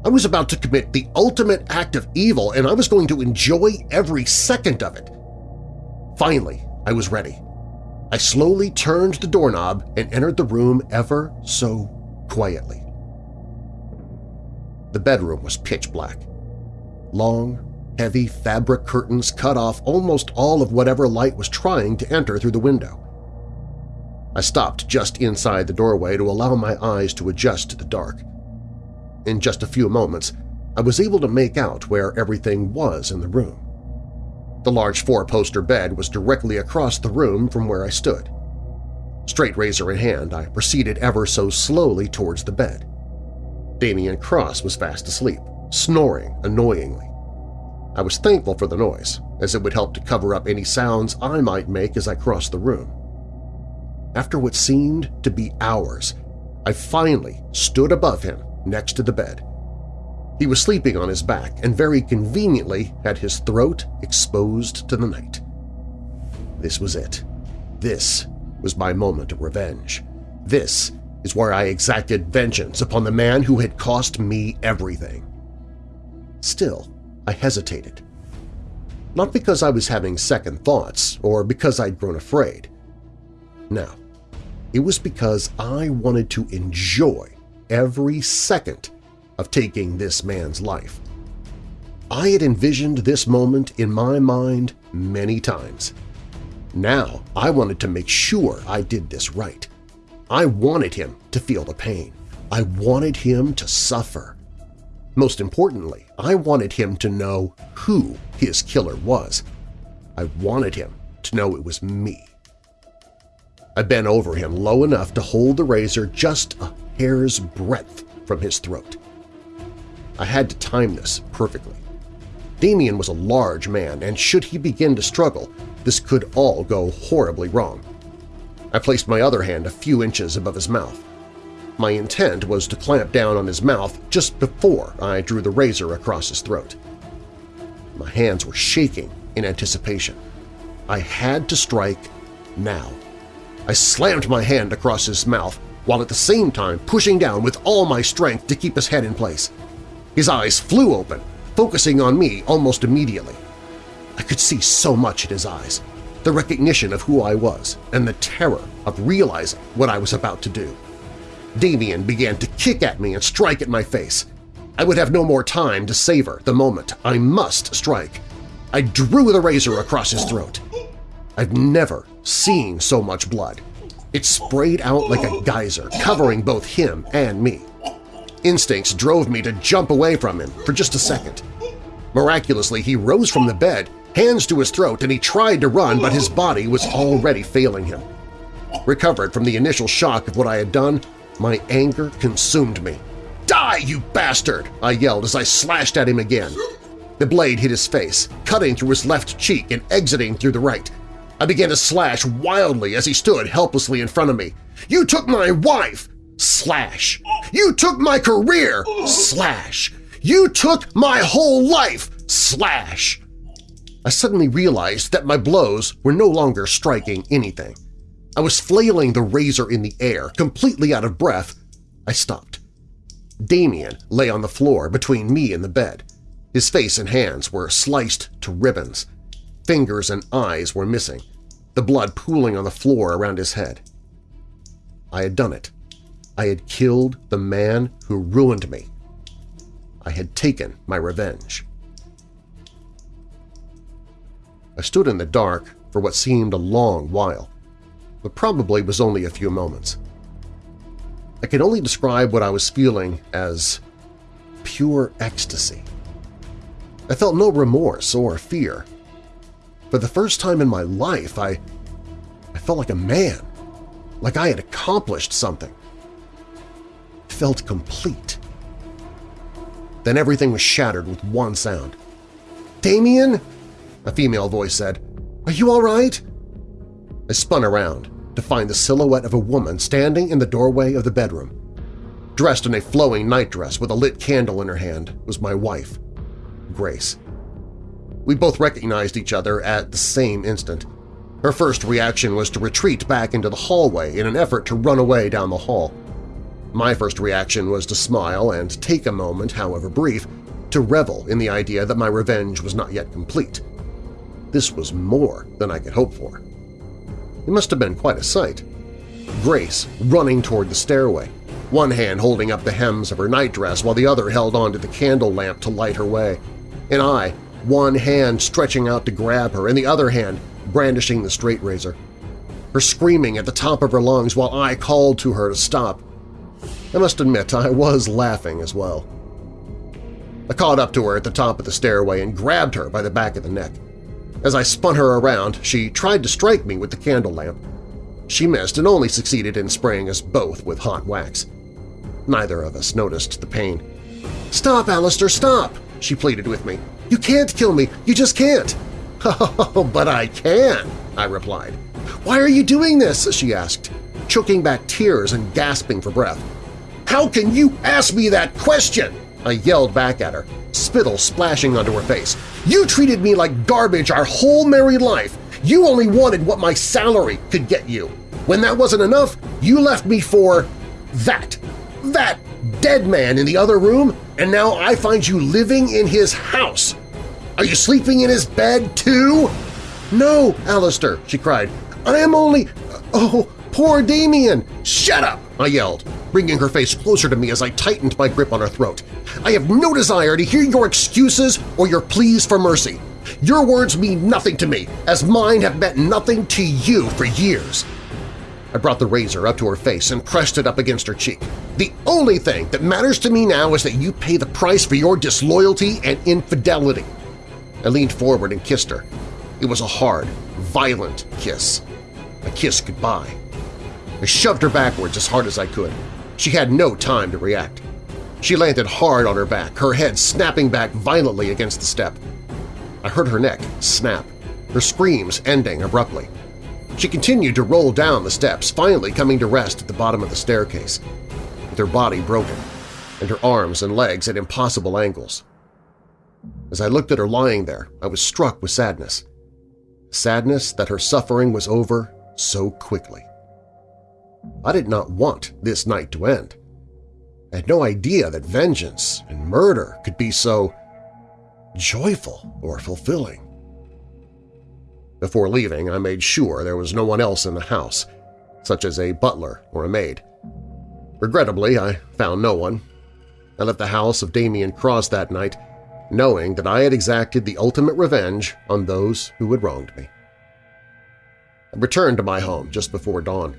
Speaker 1: I was about to commit the ultimate act of evil and I was going to enjoy every second of it. Finally, I was ready. I slowly turned the doorknob and entered the room ever so quietly. The bedroom was pitch black. Long, heavy fabric curtains cut off almost all of whatever light was trying to enter through the window. I stopped just inside the doorway to allow my eyes to adjust to the dark. In just a few moments, I was able to make out where everything was in the room. The large four-poster bed was directly across the room from where I stood. Straight razor in hand, I proceeded ever so slowly towards the bed. Damien Cross was fast asleep, snoring annoyingly. I was thankful for the noise, as it would help to cover up any sounds I might make as I crossed the room. After what seemed to be hours, I finally stood above him next to the bed. He was sleeping on his back and very conveniently had his throat exposed to the night. This was it. This was my moment of revenge. This is where I exacted vengeance upon the man who had cost me everything. Still, I hesitated. Not because I was having second thoughts or because I'd grown afraid. No, it was because I wanted to enjoy every second of taking this man's life. I had envisioned this moment in my mind many times. Now I wanted to make sure I did this right. I wanted him to feel the pain. I wanted him to suffer. Most importantly, I wanted him to know who his killer was. I wanted him to know it was me. I bent over him low enough to hold the razor just a hair's breadth from his throat. I had to time this perfectly. Damien was a large man, and should he begin to struggle, this could all go horribly wrong. I placed my other hand a few inches above his mouth. My intent was to clamp down on his mouth just before I drew the razor across his throat. My hands were shaking in anticipation. I had to strike now. I slammed my hand across his mouth while at the same time pushing down with all my strength to keep his head in place. His eyes flew open, focusing on me almost immediately. I could see so much in his eyes, the recognition of who I was and the terror of realizing what I was about to do. Damien began to kick at me and strike at my face. I would have no more time to savor the moment. I must strike. I drew the razor across his throat. I've never seen so much blood. It sprayed out like a geyser, covering both him and me. Instincts drove me to jump away from him for just a second. Miraculously, he rose from the bed, hands to his throat, and he tried to run, but his body was already failing him. Recovered from the initial shock of what I had done, my anger consumed me. "'Die, you bastard!' I yelled as I slashed at him again. The blade hit his face, cutting through his left cheek and exiting through the right. I began to slash wildly as he stood helplessly in front of me. "'You took my wife!' Slash. "'You took my career!' Slash. "'You took my whole life!' Slash. I suddenly realized that my blows were no longer striking anything. I was flailing the razor in the air, completely out of breath. I stopped. Damien lay on the floor between me and the bed. His face and hands were sliced to ribbons. Fingers and eyes were missing, the blood pooling on the floor around his head. I had done it. I had killed the man who ruined me. I had taken my revenge. I stood in the dark for what seemed a long while, but probably was only a few moments. I can only describe what I was feeling as pure ecstasy. I felt no remorse or fear. For the first time in my life, I, I felt like a man, like I had accomplished something. Felt complete. Then everything was shattered with one sound. "'Damien?' a female voice said. "'Are you all right?' I spun around to find the silhouette of a woman standing in the doorway of the bedroom. Dressed in a flowing nightdress with a lit candle in her hand was my wife, Grace. We both recognized each other at the same instant. Her first reaction was to retreat back into the hallway in an effort to run away down the hall. My first reaction was to smile and take a moment, however brief, to revel in the idea that my revenge was not yet complete. This was more than I could hope for. It must have been quite a sight. Grace running toward the stairway, one hand holding up the hems of her nightdress while the other held onto the candle lamp to light her way, and I, one hand stretching out to grab her and the other hand brandishing the straight razor. Her screaming at the top of her lungs while I called to her to stop. I must admit I was laughing as well. I caught up to her at the top of the stairway and grabbed her by the back of the neck. As I spun her around, she tried to strike me with the candle lamp. She missed and only succeeded in spraying us both with hot wax. Neither of us noticed the pain. "'Stop, Alistair, stop!' she pleaded with me. "'You can't kill me! You just can't!' "'Oh, but I can!' I replied. "'Why are you doing this?' she asked, choking back tears and gasping for breath. "'How can you ask me that question?' I yelled back at her, spittle splashing onto her face. You treated me like garbage our whole married life. You only wanted what my salary could get you. When that wasn't enough, you left me for that, that dead man in the other room, and now I find you living in his house. Are you sleeping in his bed, too? No, Alistair, she cried. I am only… Oh, poor Damien! Shut up! I yelled, bringing her face closer to me as I tightened my grip on her throat. I have no desire to hear your excuses or your pleas for mercy. Your words mean nothing to me, as mine have meant nothing to you for years. I brought the razor up to her face and pressed it up against her cheek. The only thing that matters to me now is that you pay the price for your disloyalty and infidelity. I leaned forward and kissed her. It was a hard, violent kiss. A kiss goodbye. I shoved her backwards as hard as I could. She had no time to react. She landed hard on her back, her head snapping back violently against the step. I heard her neck snap, her screams ending abruptly. She continued to roll down the steps, finally coming to rest at the bottom of the staircase, with her body broken and her arms and legs at impossible angles. As I looked at her lying there, I was struck with sadness. Sadness that her suffering was over so quickly. I did not want this night to end. I had no idea that vengeance and murder could be so joyful or fulfilling. Before leaving, I made sure there was no one else in the house, such as a butler or a maid. Regrettably, I found no one. I left the house of Damien Cross that night, knowing that I had exacted the ultimate revenge on those who had wronged me. I returned to my home just before dawn.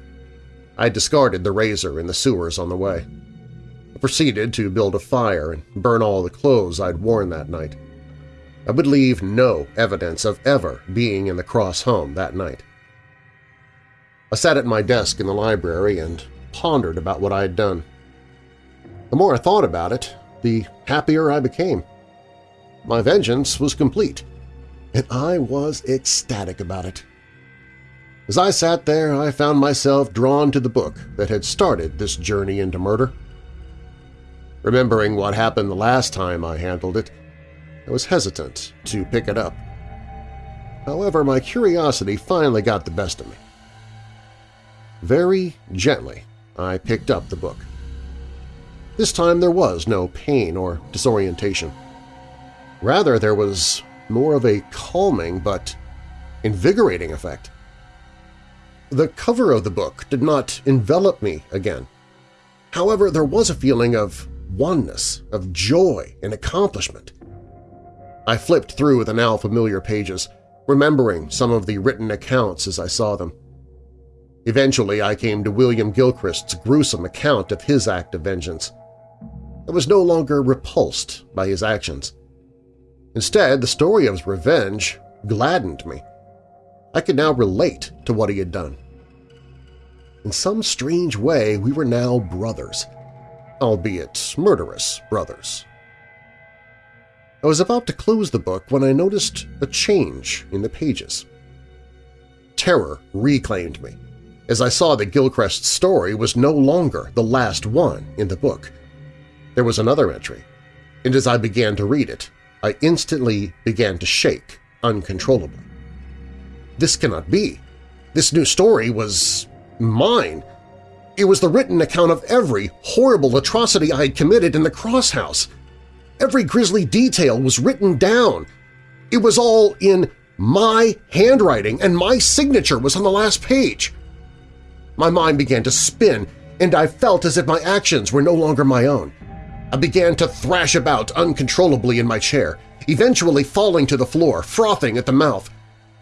Speaker 1: I discarded the razor in the sewers on the way. I proceeded to build a fire and burn all the clothes I'd worn that night. I would leave no evidence of ever being in the Cross home that night. I sat at my desk in the library and pondered about what I had done. The more I thought about it, the happier I became. My vengeance was complete, and I was ecstatic about it. As I sat there, I found myself drawn to the book that had started this journey into murder. Remembering what happened the last time I handled it, I was hesitant to pick it up. However, my curiosity finally got the best of me. Very gently, I picked up the book. This time there was no pain or disorientation. Rather, there was more of a calming but invigorating effect. The cover of the book did not envelop me again. However, there was a feeling of oneness, of joy and accomplishment. I flipped through the now familiar pages, remembering some of the written accounts as I saw them. Eventually, I came to William Gilchrist's gruesome account of his act of vengeance. I was no longer repulsed by his actions. Instead, the story of his revenge gladdened me. I could now relate to what he had done. In some strange way, we were now brothers, albeit murderous brothers. I was about to close the book when I noticed a change in the pages. Terror reclaimed me, as I saw that Gilchrist's story was no longer the last one in the book. There was another entry, and as I began to read it, I instantly began to shake uncontrollably. This cannot be. This new story was mine. It was the written account of every horrible atrocity I had committed in the Cross House. Every grisly detail was written down. It was all in my handwriting, and my signature was on the last page. My mind began to spin, and I felt as if my actions were no longer my own. I began to thrash about uncontrollably in my chair, eventually falling to the floor, frothing at the mouth.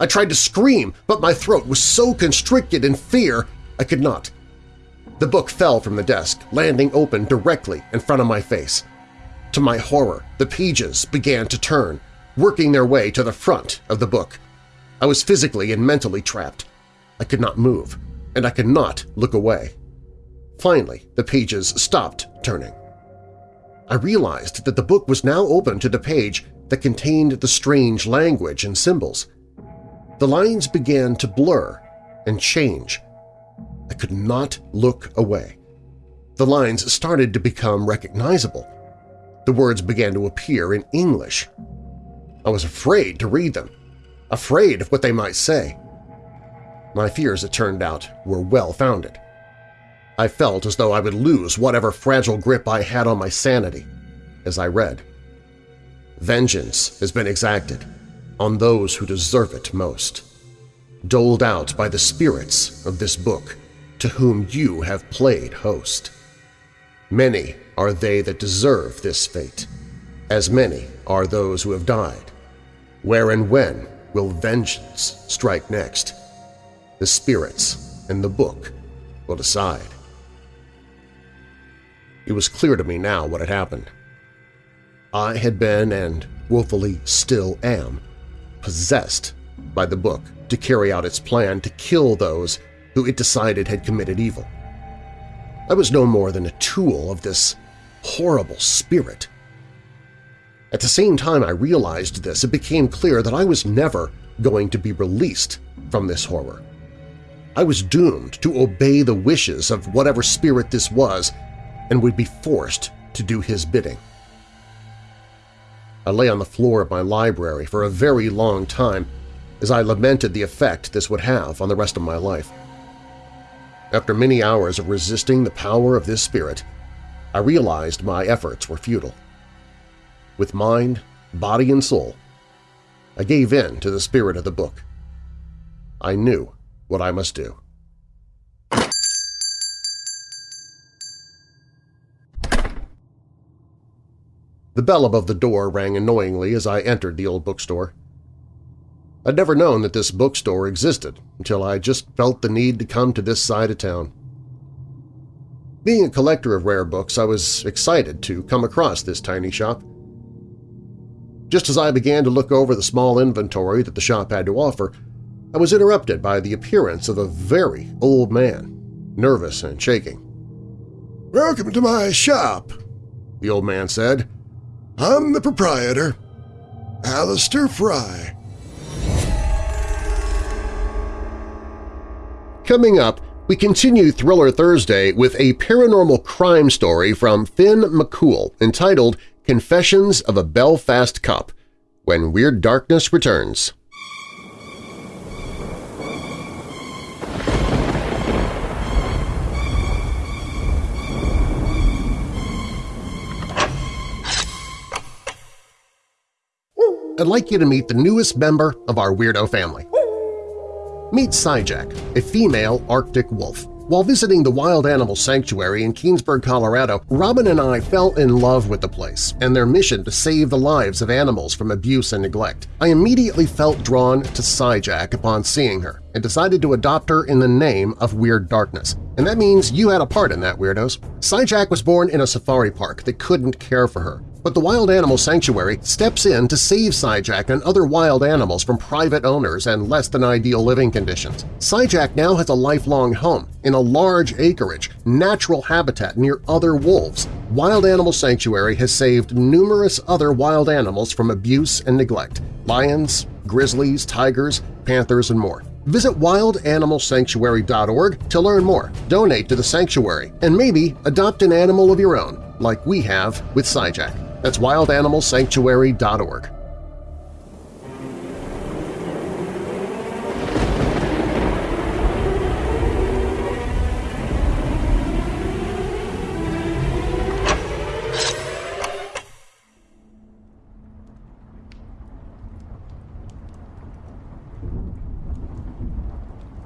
Speaker 1: I tried to scream, but my throat was so constricted in fear I could not. The book fell from the desk, landing open directly in front of my face. To my horror, the pages began to turn, working their way to the front of the book. I was physically and mentally trapped. I could not move, and I could not look away. Finally, the pages stopped turning. I realized that the book was now open to the page that contained the strange language and symbols. The lines began to blur and change. I could not look away. The lines started to become recognizable. The words began to appear in English. I was afraid to read them, afraid of what they might say. My fears, it turned out, were well-founded. I felt as though I would lose whatever fragile grip I had on my sanity as I read. Vengeance has been exacted on those who deserve it most, doled out by the spirits of this book to whom you have played host. Many are they that deserve this fate, as many are those who have died. Where and when will vengeance strike next? The spirits and the book will decide. It was clear to me now what had happened. I had been, and willfully still am, possessed by the book to carry out its plan to kill those who it decided had committed evil. I was no more than a tool of this horrible spirit. At the same time I realized this, it became clear that I was never going to be released from this horror. I was doomed to obey the wishes of whatever spirit this was and would be forced to do his bidding. I lay on the floor of my library for a very long time as I lamented the effect this would have on the rest of my life. After many hours of resisting the power of this spirit, I realized my efforts were futile. With mind, body, and soul, I gave in to the spirit of the book. I knew what I must do. The bell above the door rang annoyingly as I entered the old bookstore. I'd never known that this bookstore existed until I just felt the need to come to this side of town. Being a collector of rare books, I was excited to come across this tiny shop. Just as I began to look over the small inventory that the shop had to offer, I was interrupted by the appearance of a very old man, nervous and shaking.
Speaker 3: "'Welcome to my shop,'
Speaker 1: the old man said.
Speaker 3: I'm the proprietor, Alistair Fry.
Speaker 1: Coming up, we continue Thriller Thursday with a paranormal crime story from Finn McCool entitled Confessions of a Belfast Cop, when Weird Darkness returns. I'd like you to meet the newest member of our weirdo family. Meet Syjack, a female Arctic wolf. While visiting the Wild Animal Sanctuary in Keenesburg, Colorado, Robin and I fell in love with the place and their mission to save the lives of animals from abuse and neglect. I immediately felt drawn to Syjack upon seeing her and decided to adopt her in the name of Weird Darkness. And that means you had a part in that, Weirdos. Syjack was born in a safari park that couldn't care for her. But the Wild Animal Sanctuary steps in to save Syjack and other wild animals from private owners and less-than-ideal living conditions. Syjack now has a lifelong home in a large acreage, natural habitat near other wolves. Wild Animal Sanctuary has saved numerous other wild animals from abuse and neglect – lions, grizzlies, tigers, panthers, and more. Visit wildanimalsanctuary.org to learn more, donate to the sanctuary, and maybe adopt an animal of your own, like we have with Syjack. That's wildanimalsanctuary.org.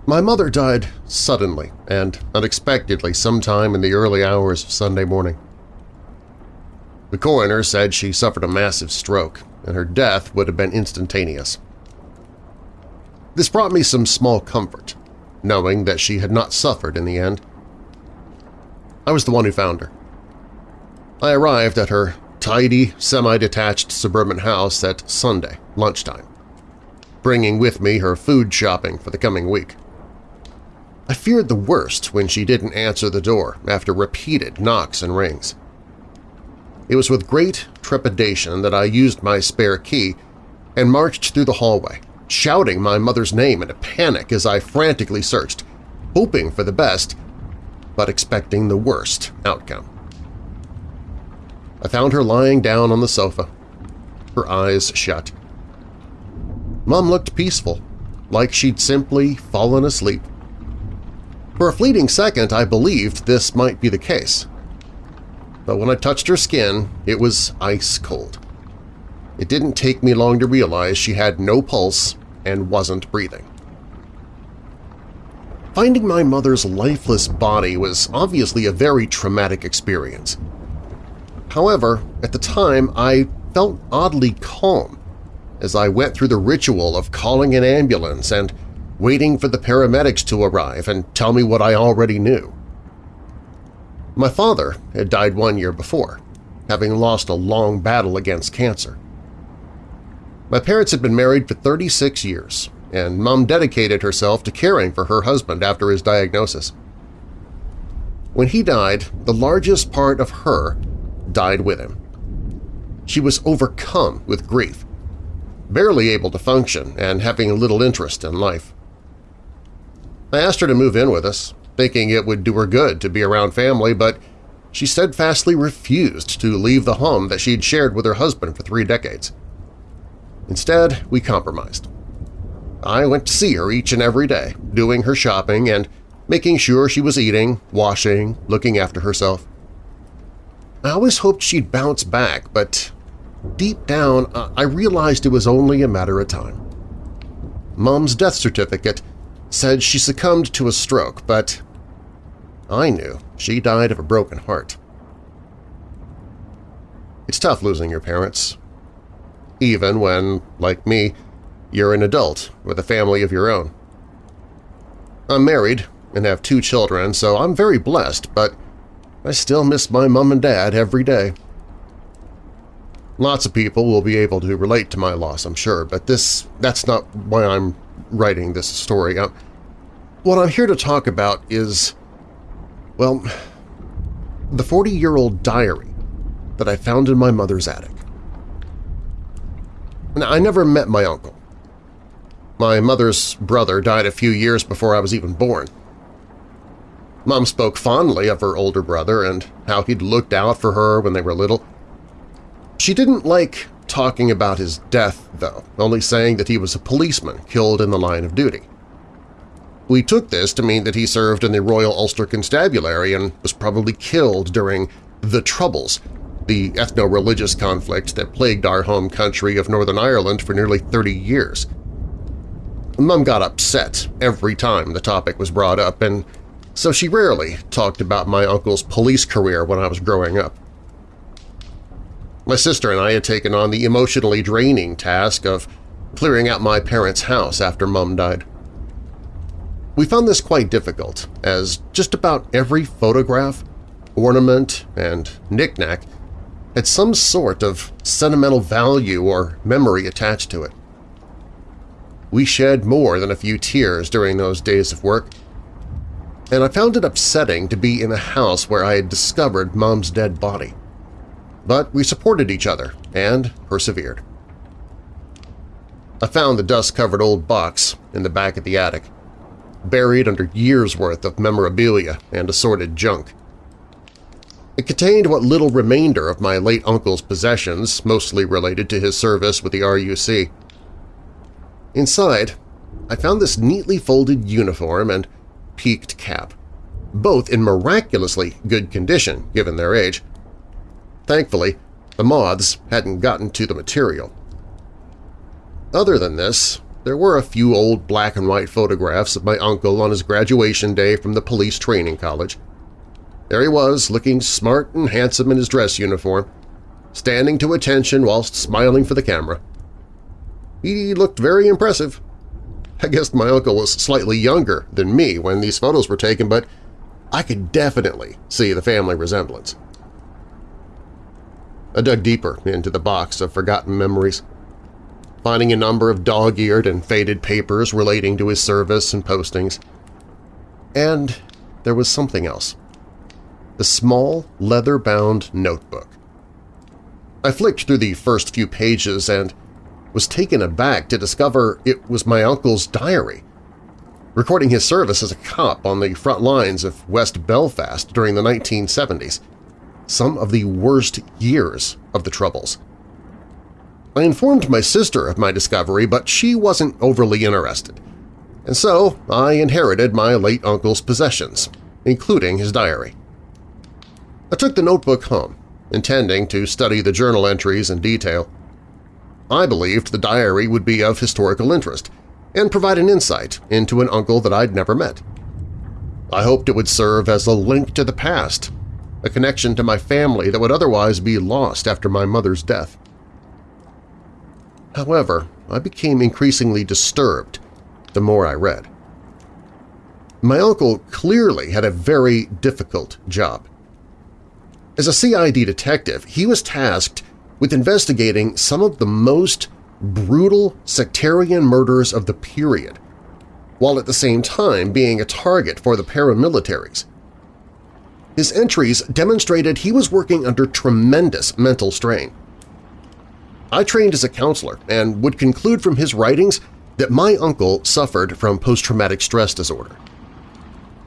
Speaker 1: My mother died suddenly and unexpectedly sometime in the early hours of Sunday morning. The coroner said she suffered a massive stroke, and her death would have been instantaneous. This brought me some small comfort, knowing that she had not suffered in the end. I was the one who found her. I arrived at her tidy, semi-detached suburban house at Sunday, lunchtime, bringing with me her food shopping for the coming week. I feared the worst when she didn't answer the door after repeated knocks and rings. It was with great trepidation that I used my spare key and marched through the hallway, shouting my mother's name in a panic as I frantically searched, hoping for the best, but expecting the worst outcome. I found her lying down on the sofa, her eyes shut. Mom looked peaceful, like she'd simply fallen asleep. For a fleeting second I believed this might be the case but when I touched her skin, it was ice cold. It didn't take me long to realize she had no pulse and wasn't breathing. Finding my mother's lifeless body was obviously a very traumatic experience. However, at the time I felt oddly calm as I went through the ritual of calling an ambulance and waiting for the paramedics to arrive and tell me what I already knew. My father had died one year before, having lost a long battle against cancer. My parents had been married for 36 years, and Mom dedicated herself to caring for her husband after his diagnosis. When he died, the largest part of her died with him. She was overcome with grief, barely able to function and having little interest in life. I asked her to move in with us, thinking it would do her good to be around family, but she steadfastly refused to leave the home that she'd shared with her husband for three decades. Instead, we compromised. I went to see her each and every day, doing her shopping and making sure she was eating, washing, looking after herself. I always hoped she'd bounce back, but deep down I realized it was only a matter of time. Mom's death certificate said she succumbed to a stroke, but I knew she died of a broken heart. It's tough losing your parents, even when, like me, you're an adult with a family of your own. I'm married and have two children, so I'm very blessed, but I still miss my mom and dad every day. Lots of people will be able to relate to my loss, I'm sure, but this that's not why I'm writing this story. Uh, what I'm here to talk about is, well, the 40-year-old diary that I found in my mother's attic. Now, I never met my uncle. My mother's brother died a few years before I was even born. Mom spoke fondly of her older brother and how he'd looked out for her when they were little. She didn't like talking about his death, though, only saying that he was a policeman killed in the line of duty. We took this to mean that he served in the Royal Ulster Constabulary and was probably killed during the Troubles, the ethno-religious conflict that plagued our home country of Northern Ireland for nearly 30 years. Mum got upset every time the topic was brought up, and so she rarely talked about my uncle's police career when I was growing up. My sister and I had taken on the emotionally draining task of clearing out my parents' house after Mum died. We found this quite difficult, as just about every photograph, ornament, and knickknack had some sort of sentimental value or memory attached to it. We shed more than a few tears during those days of work, and I found it upsetting to be in a house where I had discovered Mom's dead body. But we supported each other and persevered. I found the dust-covered old box in the back of the attic, buried under years' worth of memorabilia and assorted junk. It contained what little remainder of my late uncle's possessions, mostly related to his service with the RUC. Inside, I found this neatly folded uniform and peaked cap, both in miraculously good condition given their age. Thankfully, the moths hadn't gotten to the material. Other than this, there were a few old black and white photographs of my uncle on his graduation day from the police training college. There he was, looking smart and handsome in his dress uniform, standing to attention whilst smiling for the camera. He looked very impressive. I guess my uncle was slightly younger than me when these photos were taken, but I could definitely see the family resemblance. I dug deeper into the box of forgotten memories, finding a number of dog-eared and faded papers relating to his service and postings. And there was something else the small, leather-bound notebook. I flicked through the first few pages and was taken aback to discover it was my uncle's diary, recording his service as a cop on the front lines of West Belfast during the 1970s, some of the worst years of the Troubles. I informed my sister of my discovery, but she wasn't overly interested, and so I inherited my late uncle's possessions, including his diary. I took the notebook home, intending to study the journal entries in detail. I believed the diary would be of historical interest and provide an insight into an uncle that I'd never met. I hoped it would serve as a link to the past, a connection to my family that would otherwise be lost after my mother's death. However, I became increasingly disturbed the more I read. My uncle clearly had a very difficult job. As a CID detective, he was tasked with investigating some of the most brutal sectarian murders of the period, while at the same time being a target for the paramilitaries. His entries demonstrated he was working under tremendous mental strain. I trained as a counselor and would conclude from his writings that my uncle suffered from post-traumatic stress disorder.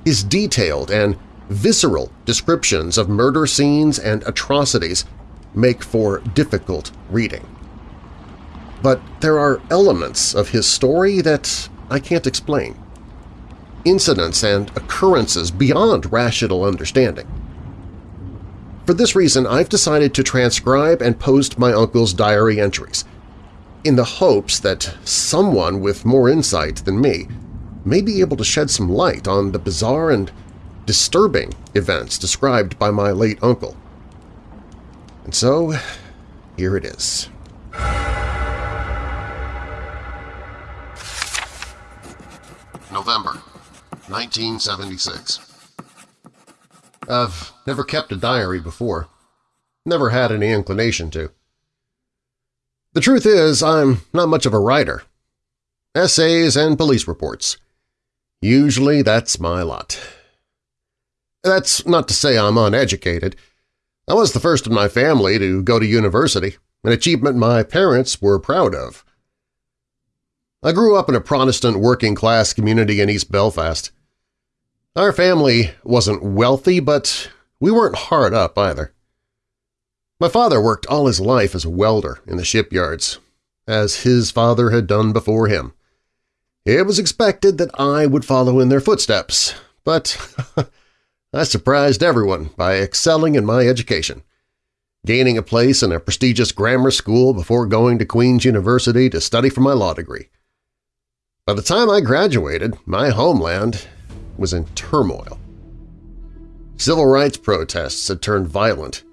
Speaker 1: His detailed and visceral descriptions of murder scenes and atrocities make for difficult reading. But there are elements of his story that I can't explain. Incidents and occurrences beyond rational understanding. For this reason, I've decided to transcribe and post my uncle's diary entries, in the hopes that someone with more insight than me may be able to shed some light on the bizarre and disturbing events described by my late uncle. And so, here it is. November 1976 I've never kept a diary before. Never had any inclination to. The truth is, I'm not much of a writer. Essays and police reports. Usually that's my lot. That's not to say I'm uneducated. I was the first in my family to go to university, an achievement my parents were proud of. I grew up in a Protestant working-class community in East Belfast. Our family wasn't wealthy, but we weren't hard up either. My father worked all his life as a welder in the shipyards, as his father had done before him. It was expected that I would follow in their footsteps, but I surprised everyone by excelling in my education, gaining a place in a prestigious grammar school before going to Queen's University to study for my law degree. By the time I graduated, my homeland was in turmoil. Civil rights protests had turned violent,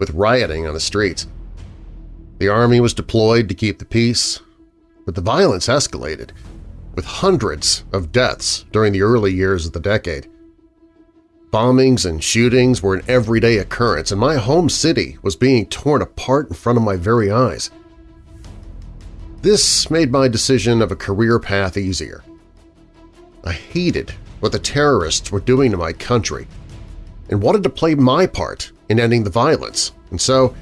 Speaker 1: with rioting on the streets. The army was deployed to keep the peace, but the violence escalated, with hundreds of deaths during the early years of the decade. Bombings and shootings were an everyday occurrence, and my home city was being torn apart in front of my very eyes. This made my decision of a career path easier. I hated what the terrorists were doing to my country and wanted to play my part in ending the violence, and so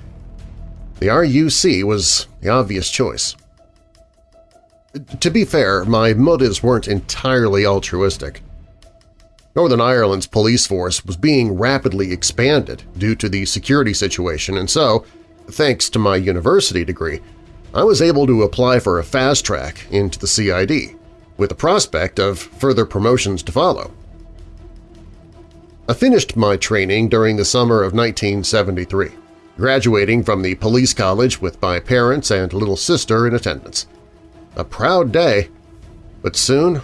Speaker 1: the RUC was the obvious choice. To be fair, my motives weren't entirely altruistic. Northern Ireland's police force was being rapidly expanded due to the security situation, and so, thanks to my university degree, I was able to apply for a fast track into the CID, with the prospect of further promotions to follow. I finished my training during the summer of 1973, graduating from the police college with my parents and little sister in attendance. A proud day, but soon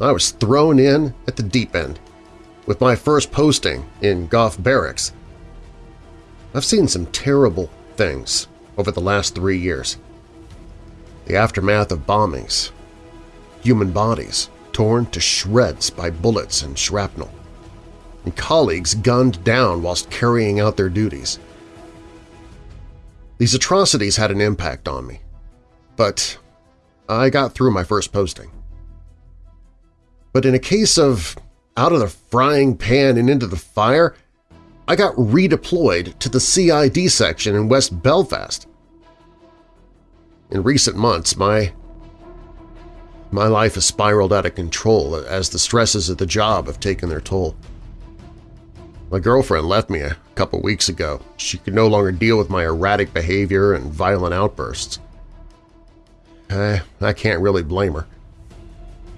Speaker 1: I was thrown in at the deep end with my first posting in Gough Barracks. I've seen some terrible things over the last three years. The aftermath of bombings, human bodies torn to shreds by bullets and shrapnel, and colleagues gunned down whilst carrying out their duties. These atrocities had an impact on me, but I got through my first posting. But in a case of out of the frying pan and into the fire, I got redeployed to the CID section in West Belfast. In recent months, my my life has spiraled out of control as the stresses of the job have taken their toll. My girlfriend left me a couple weeks ago. She could no longer deal with my erratic behavior and violent outbursts. I, I can't really blame her.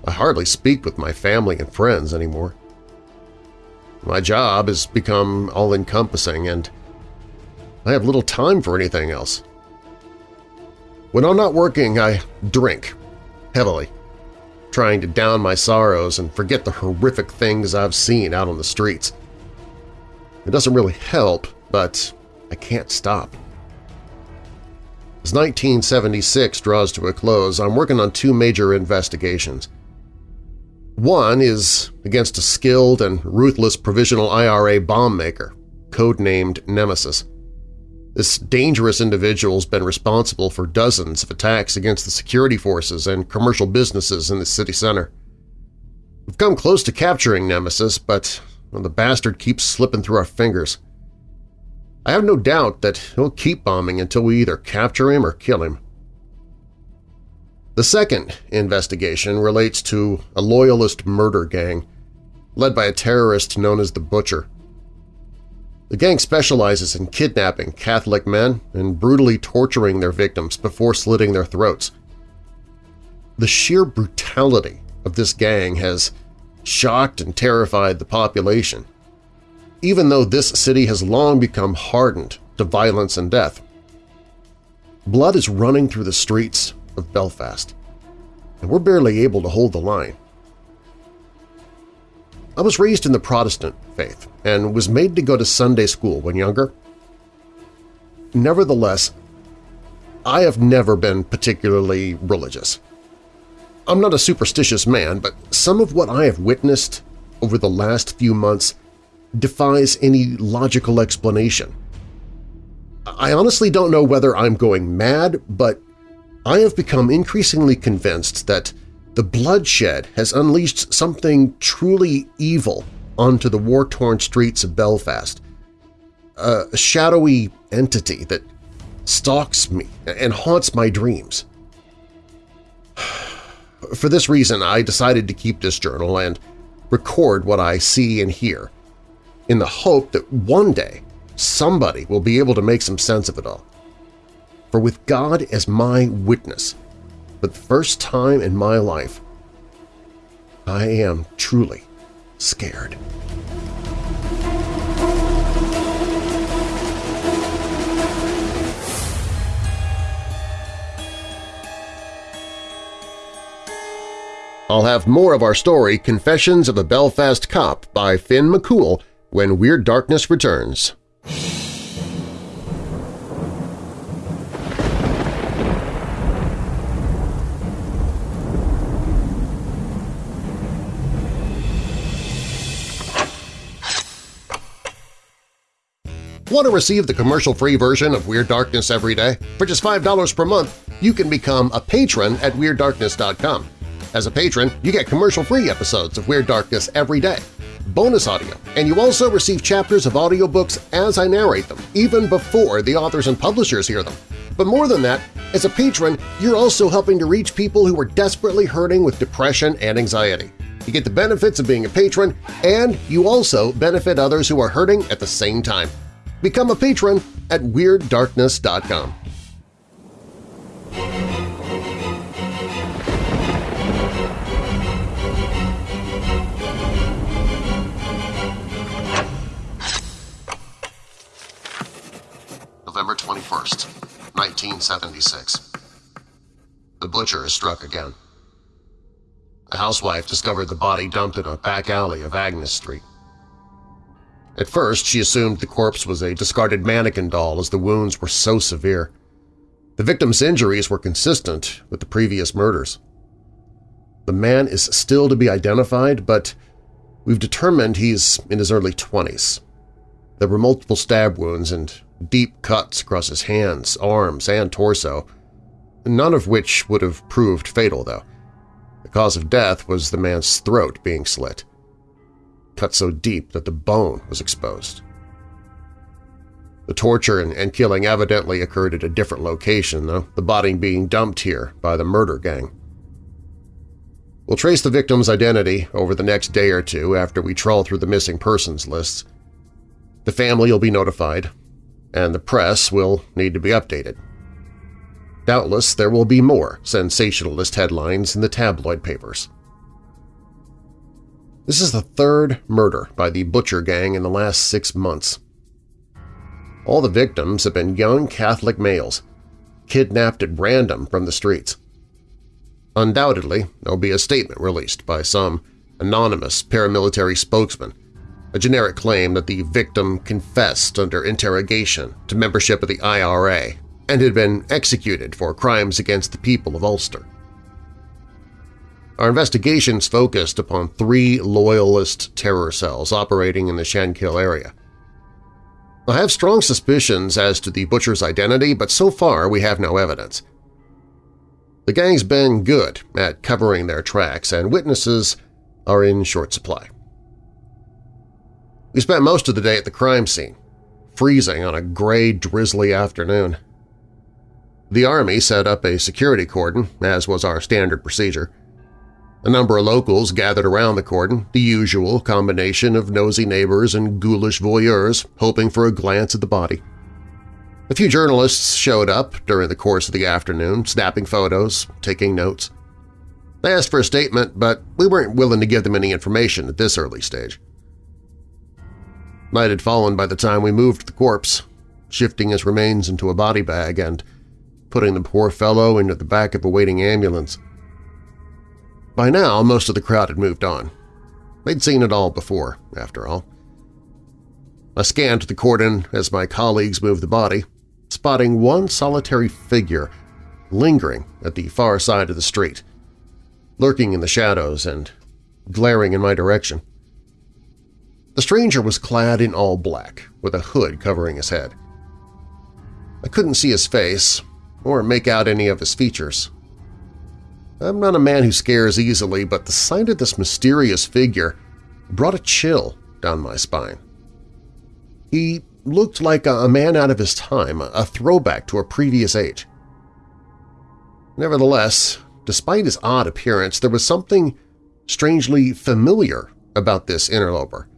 Speaker 1: I hardly speak with my family and friends anymore. My job has become all-encompassing and I have little time for anything else. When I'm not working, I drink, heavily, trying to down my sorrows and forget the horrific things I've seen out on the streets. It doesn't really help, but I can't stop. As 1976 draws to a close, I'm working on two major investigations. One is against a skilled and ruthless provisional IRA bomb maker, codenamed Nemesis. This dangerous individual has been responsible for dozens of attacks against the security forces and commercial businesses in the city center. We've come close to capturing Nemesis, but the bastard keeps slipping through our fingers. I have no doubt that he'll keep bombing until we either capture him or kill him. The second investigation relates to a loyalist murder gang led by a terrorist known as the Butcher. The gang specializes in kidnapping Catholic men and brutally torturing their victims before slitting their throats. The sheer brutality of this gang has shocked and terrified the population, even though this city has long become hardened to violence and death. Blood is running through the streets of Belfast, and we're barely able to hold the line. I was raised in the Protestant faith and was made to go to Sunday school when younger. Nevertheless, I have never been particularly religious. I'm not a superstitious man, but some of what I have witnessed over the last few months defies any logical explanation. I honestly don't know whether I'm going mad, but I have become increasingly convinced that the bloodshed has unleashed something truly evil onto the war-torn streets of Belfast, a shadowy entity that stalks me and haunts my dreams. For this reason, I decided to keep this journal and record what I see and hear, in the hope that one day somebody will be able to make some sense of it all. For with God as my witness, for the first time in my life, I am truly scared. I'll have more of our story Confessions of a Belfast Cop by Finn McCool when Weird Darkness returns. Want to receive the commercial-free version of Weird Darkness every day? For just $5 per month, you can become a patron at WeirdDarkness.com. As a patron, you get commercial-free episodes of Weird Darkness every day, bonus audio, and you also receive chapters of audiobooks as I narrate them, even before the authors and publishers hear them. But more than that, as a patron, you're also helping to reach people who are desperately hurting with depression and anxiety. You get the benefits of being a patron, and you also benefit others who are hurting at the same time. Become a patron at WeirdDarkness.com. November 21st, 1976. The butcher is struck again. A housewife discovered the body dumped in a back alley of Agnes Street. At first, she assumed the corpse was a discarded mannequin doll as the wounds were so severe. The victim's injuries were consistent with the previous murders. The man is still to be identified, but we've determined he's in his early 20s. There were multiple stab wounds and deep cuts across his hands, arms, and torso, none of which would have proved fatal, though. The cause of death was the man's throat being slit, cut so deep that the bone was exposed. The torture and, and killing evidently occurred at a different location, though, the body being dumped here by the murder gang. We'll trace the victim's identity over the next day or two after we trawl through the missing persons lists. The family will be notified, and the press will need to be updated. Doubtless there will be more sensationalist headlines in the tabloid papers. This is the third murder by the Butcher Gang in the last six months. All the victims have been young Catholic males, kidnapped at random from the streets. Undoubtedly, there'll be a statement released by some anonymous paramilitary spokesman, a generic claim that the victim confessed under interrogation to membership of the IRA and had been executed for crimes against the people of Ulster. Our investigations focused upon three loyalist terror cells operating in the Shankill area. I have strong suspicions as to the butcher's identity, but so far we have no evidence. The gang's been good at covering their tracks, and witnesses are in short supply. We spent most of the day at the crime scene, freezing on a gray, drizzly afternoon. The Army set up a security cordon, as was our standard procedure. A number of locals gathered around the cordon, the usual combination of nosy neighbors and ghoulish voyeurs hoping for a glance at the body. A few journalists showed up during the course of the afternoon, snapping photos, taking notes. They asked for a statement, but we weren't willing to give them any information at this early stage. Night had fallen by the time we moved the corpse, shifting his remains into a body bag and putting the poor fellow into the back of a waiting ambulance. By now, most of the crowd had moved on. They'd seen it all before, after all. I scanned the cordon as my colleagues moved the body, spotting one solitary figure lingering at the far side of the street, lurking in the shadows and glaring in my direction. The stranger was clad in all black, with a hood covering his head. I couldn't see his face or make out any of his features, I'm not a man who scares easily, but the sight of this mysterious figure brought a chill down my spine. He looked like a man out of his time, a throwback to a previous age. Nevertheless, despite his odd appearance, there was something strangely familiar about this interloper.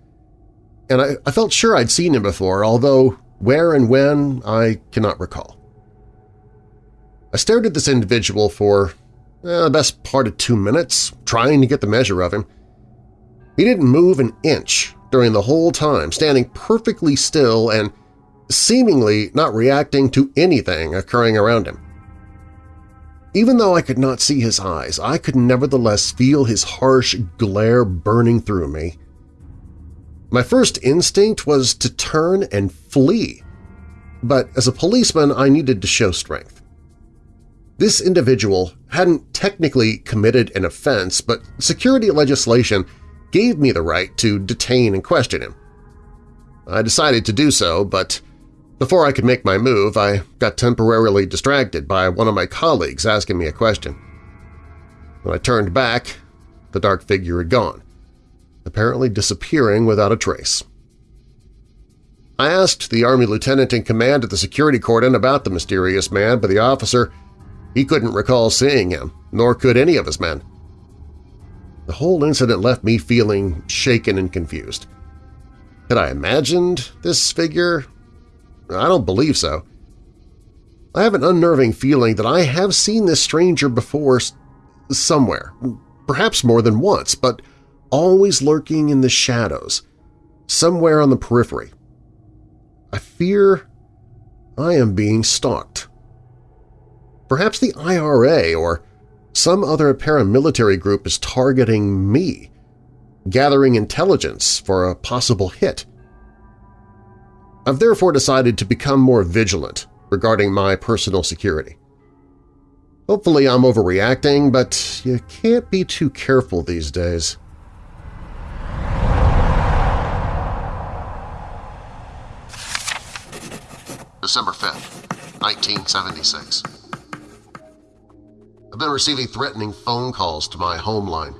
Speaker 1: And I, I, felt sure I'd seen him before, although where and when I cannot recall. I stared at this individual for uh, the best part of two minutes, trying to get the measure of him. He didn't move an inch during the whole time, standing perfectly still and seemingly not reacting to anything occurring around him. Even though I could not see his eyes, I could nevertheless feel his harsh glare burning through me. My first instinct was to turn and flee, but as a policeman I needed to show strength. This individual hadn't technically committed an offense, but security legislation gave me the right to detain and question him. I decided to do so, but before I could make my move, I got temporarily distracted by one of my colleagues asking me a question. When I turned back, the dark figure had gone, apparently disappearing without a trace. I asked the Army lieutenant in command at the security cordon about the mysterious man, but the officer he couldn't recall seeing him, nor could any of his men. The whole incident left me feeling shaken and confused. Had I imagined this figure? I don't believe so. I have an unnerving feeling that I have seen this stranger before somewhere, perhaps more than once, but always lurking in the shadows, somewhere on the periphery. I fear I am being stalked. Perhaps the IRA or some other paramilitary group is targeting me, gathering intelligence for a possible hit. I've therefore decided to become more vigilant regarding my personal security. Hopefully I'm overreacting, but you can't be too careful these days. December 5th, 1976. I've been receiving threatening phone calls to my home line.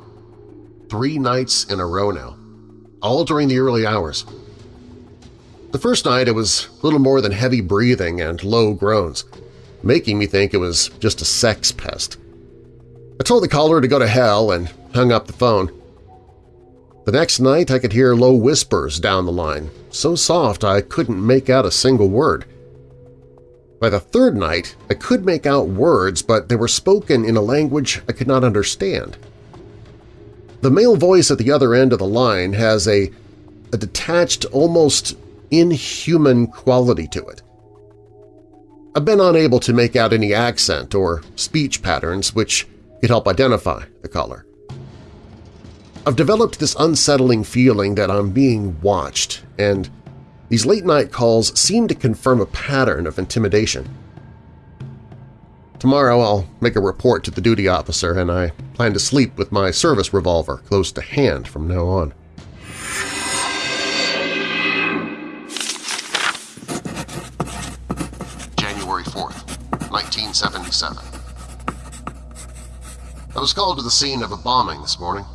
Speaker 1: Three nights in a row now, all during the early hours. The first night it was little more than heavy breathing and low groans, making me think it was just a sex pest. I told the caller to go to hell and hung up the phone. The next night I could hear low whispers down the line, so soft I couldn't make out a single word. By the third night, I could make out words, but they were spoken in a language I could not understand. The male voice at the other end of the line has a, a detached, almost inhuman quality to it. I've been unable to make out any accent or speech patterns which could help identify the caller. I've developed this unsettling feeling that I'm being watched, and these late-night calls seem to confirm a pattern of intimidation. Tomorrow I'll make a report to the duty officer, and I plan to sleep with my service revolver close to hand from now on. January 4th, 1977 I was called to the scene of a bombing this morning.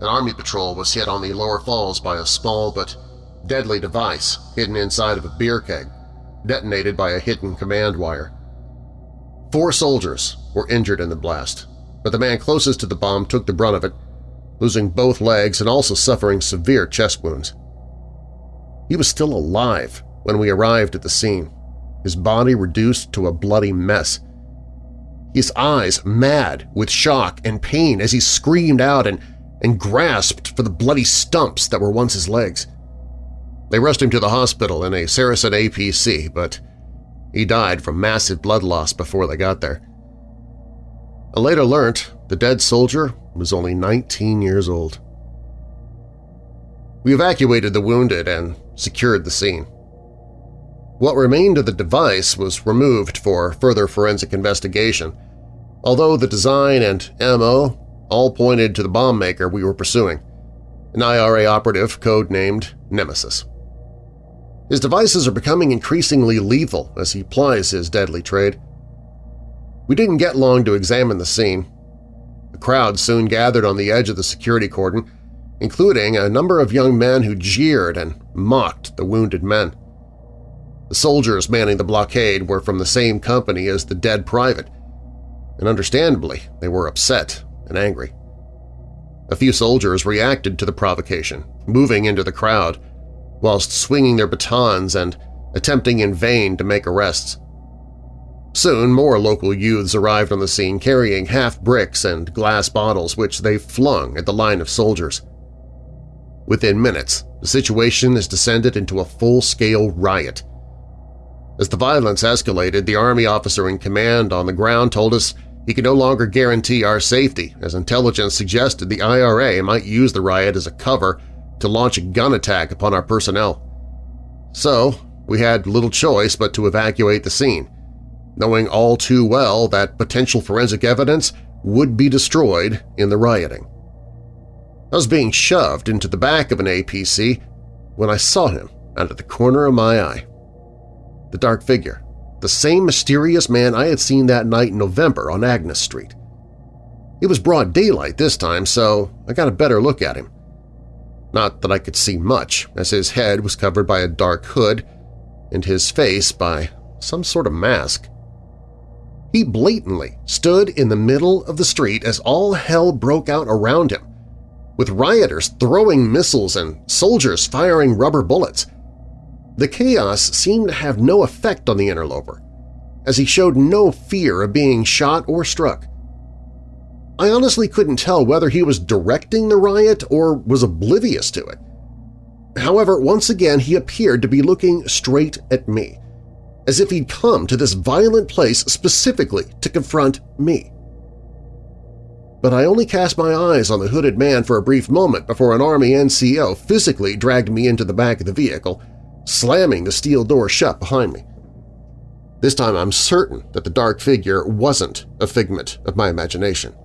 Speaker 1: An Army patrol was hit on the lower falls by a small but deadly device hidden inside of a beer keg, detonated by a hidden command wire. Four soldiers were injured in the blast, but the man closest to the bomb took the brunt of it, losing both legs and also suffering severe chest wounds. He was still alive when we arrived at the scene, his body reduced to a bloody mess. His eyes mad with shock and pain as he screamed out and, and grasped for the bloody stumps that were once his legs. They rushed him to the hospital in a Saracen APC, but he died from massive blood loss before they got there. I later learnt the dead soldier was only 19 years old. We evacuated the wounded and secured the scene. What remained of the device was removed for further forensic investigation, although the design and MO all pointed to the bomb maker we were pursuing, an IRA operative codenamed Nemesis. His devices are becoming increasingly lethal as he plies his deadly trade. We didn't get long to examine the scene. The crowd soon gathered on the edge of the security cordon, including a number of young men who jeered and mocked the wounded men. The soldiers manning the blockade were from the same company as the dead private, and understandably they were upset and angry. A few soldiers reacted to the provocation, moving into the crowd, whilst swinging their batons and attempting in vain to make arrests. Soon more local youths arrived on the scene carrying half-bricks and glass bottles which they flung at the line of soldiers. Within minutes, the situation has descended into a full-scale riot. As the violence escalated, the Army officer in command on the ground told us he could no longer guarantee our safety, as intelligence suggested the IRA might use the riot as a cover to launch a gun attack upon our personnel. So we had little choice but to evacuate the scene, knowing all too well that potential forensic evidence would be destroyed in the rioting. I was being shoved into the back of an APC when I saw him out of the corner of my eye. The dark figure, the same mysterious man I had seen that night in November on Agnes Street. It was broad daylight this time, so I got a better look at him. Not that I could see much, as his head was covered by a dark hood and his face by some sort of mask. He blatantly stood in the middle of the street as all hell broke out around him, with rioters throwing missiles and soldiers firing rubber bullets. The chaos seemed to have no effect on the interloper, as he showed no fear of being shot or struck. I honestly couldn't tell whether he was directing the riot or was oblivious to it. However, once again he appeared to be looking straight at me, as if he'd come to this violent place specifically to confront me. But I only cast my eyes on the hooded man for a brief moment before an Army NCO physically dragged me into the back of the vehicle, slamming the steel door shut behind me. This time I'm certain that the dark figure wasn't a figment of my imagination.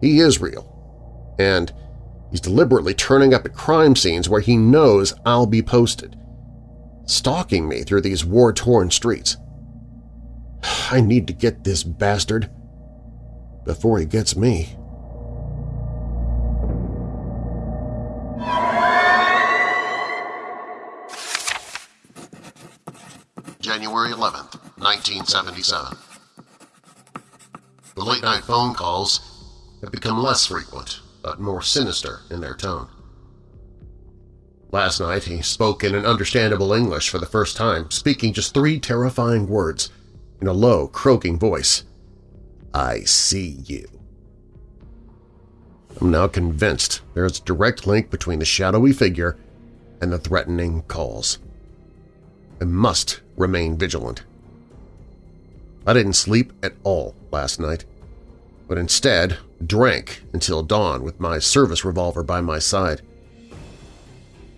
Speaker 1: He is real. And he's deliberately turning up at crime scenes where he knows I'll be posted, stalking me through these war-torn streets. I need to get this bastard before he gets me. January 11th, 1977. The late-night phone calls have become less frequent, but more sinister in their tone. Last night he spoke in an understandable English for the first time, speaking just three terrifying words in a low, croaking voice. I see you. I'm now convinced there is a direct link between the shadowy figure and the threatening calls. I must remain vigilant. I didn't sleep at all last night, but instead drank until dawn with my service revolver by my side.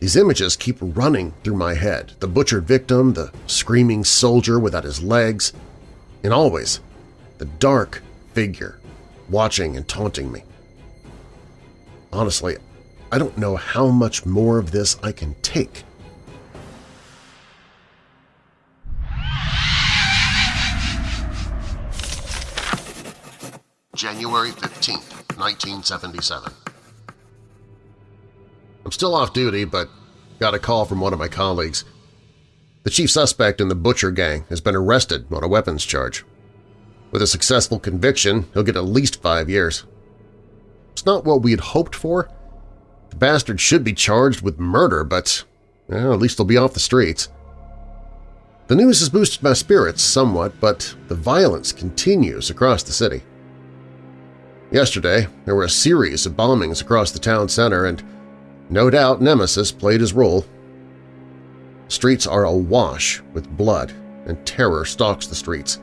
Speaker 1: These images keep running through my head, the butchered victim, the screaming soldier without his legs, and always the dark figure watching and taunting me. Honestly, I don't know how much more of this I can take. January 15, 1977 I'm still off duty, but got a call from one of my colleagues. The chief suspect in the Butcher Gang has been arrested on a weapons charge. With a successful conviction, he'll get at least five years. It's not what we had hoped for. The bastard should be charged with murder, but well, at least he'll be off the streets. The news has boosted my spirits somewhat, but the violence continues across the city. Yesterday, there were a series of bombings across the town center, and no doubt Nemesis played his role. Streets are awash with blood, and terror stalks the streets.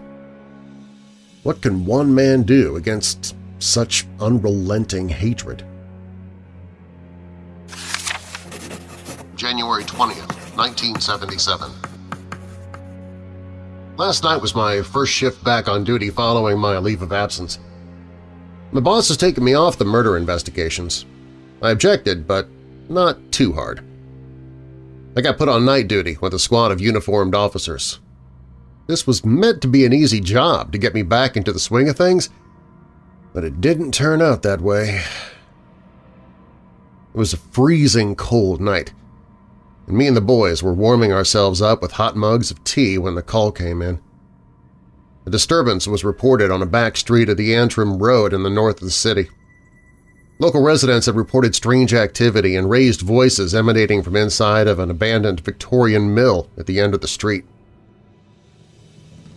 Speaker 1: What can one man do against such unrelenting hatred? January 20th, 1977 Last night was my first shift back on duty following my leave of absence. My boss has taken me off the murder investigations. I objected, but not too hard. I got put on night duty with a squad of uniformed officers. This was meant to be an easy job to get me back into the swing of things, but it didn't turn out that way. It was a freezing cold night, and me and the boys were warming ourselves up with hot mugs of tea when the call came in. A disturbance was reported on a back street of the Antrim Road in the north of the city. Local residents had reported strange activity and raised voices emanating from inside of an abandoned Victorian mill at the end of the street.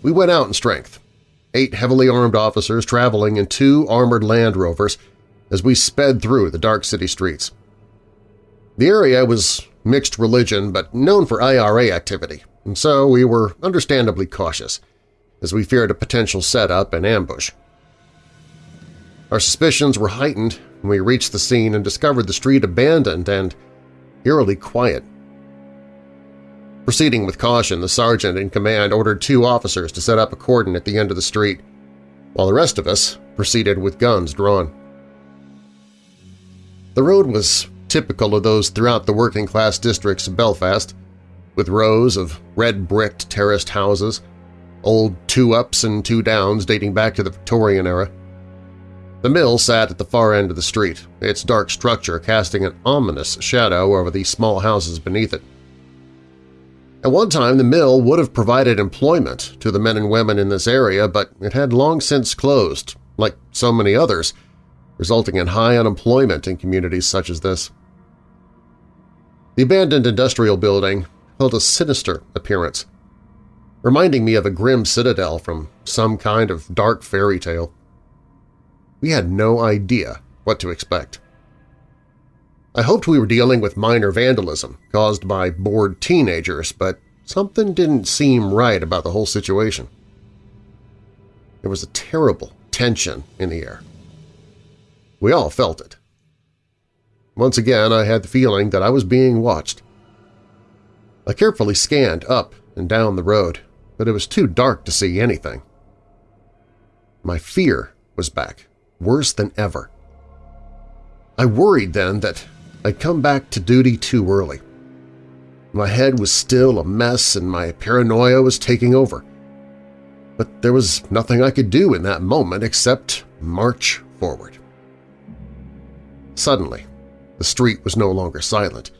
Speaker 1: We went out in strength, eight heavily armed officers traveling in two armored Land Rovers as we sped through the dark city streets. The area was mixed religion but known for IRA activity, and so we were understandably cautious, as we feared a potential setup and ambush. Our suspicions were heightened when we reached the scene and discovered the street abandoned and eerily quiet. Proceeding with caution, the sergeant in command ordered two officers to set up a cordon at the end of the street, while the rest of us proceeded with guns drawn. The road was typical of those throughout the working-class districts of Belfast, with rows of red-bricked terraced houses, old two-ups and two-downs dating back to the Victorian era. The mill sat at the far end of the street, its dark structure casting an ominous shadow over the small houses beneath it. At one time, the mill would have provided employment to the men and women in this area, but it had long since closed, like so many others, resulting in high unemployment in communities such as this. The abandoned industrial building held a sinister appearance, reminding me of a grim citadel from some kind of dark fairy tale. We had no idea what to expect. I hoped we were dealing with minor vandalism caused by bored teenagers, but something didn't seem right about the whole situation. There was a terrible tension in the air. We all felt it. Once again, I had the feeling that I was being watched. I carefully scanned up and down the road, but it was too dark to see anything. My fear was back worse than ever. I worried then that I'd come back to duty too early. My head was still a mess and my paranoia was taking over. But there was nothing I could do in that moment except march forward. Suddenly, the street was no longer silent.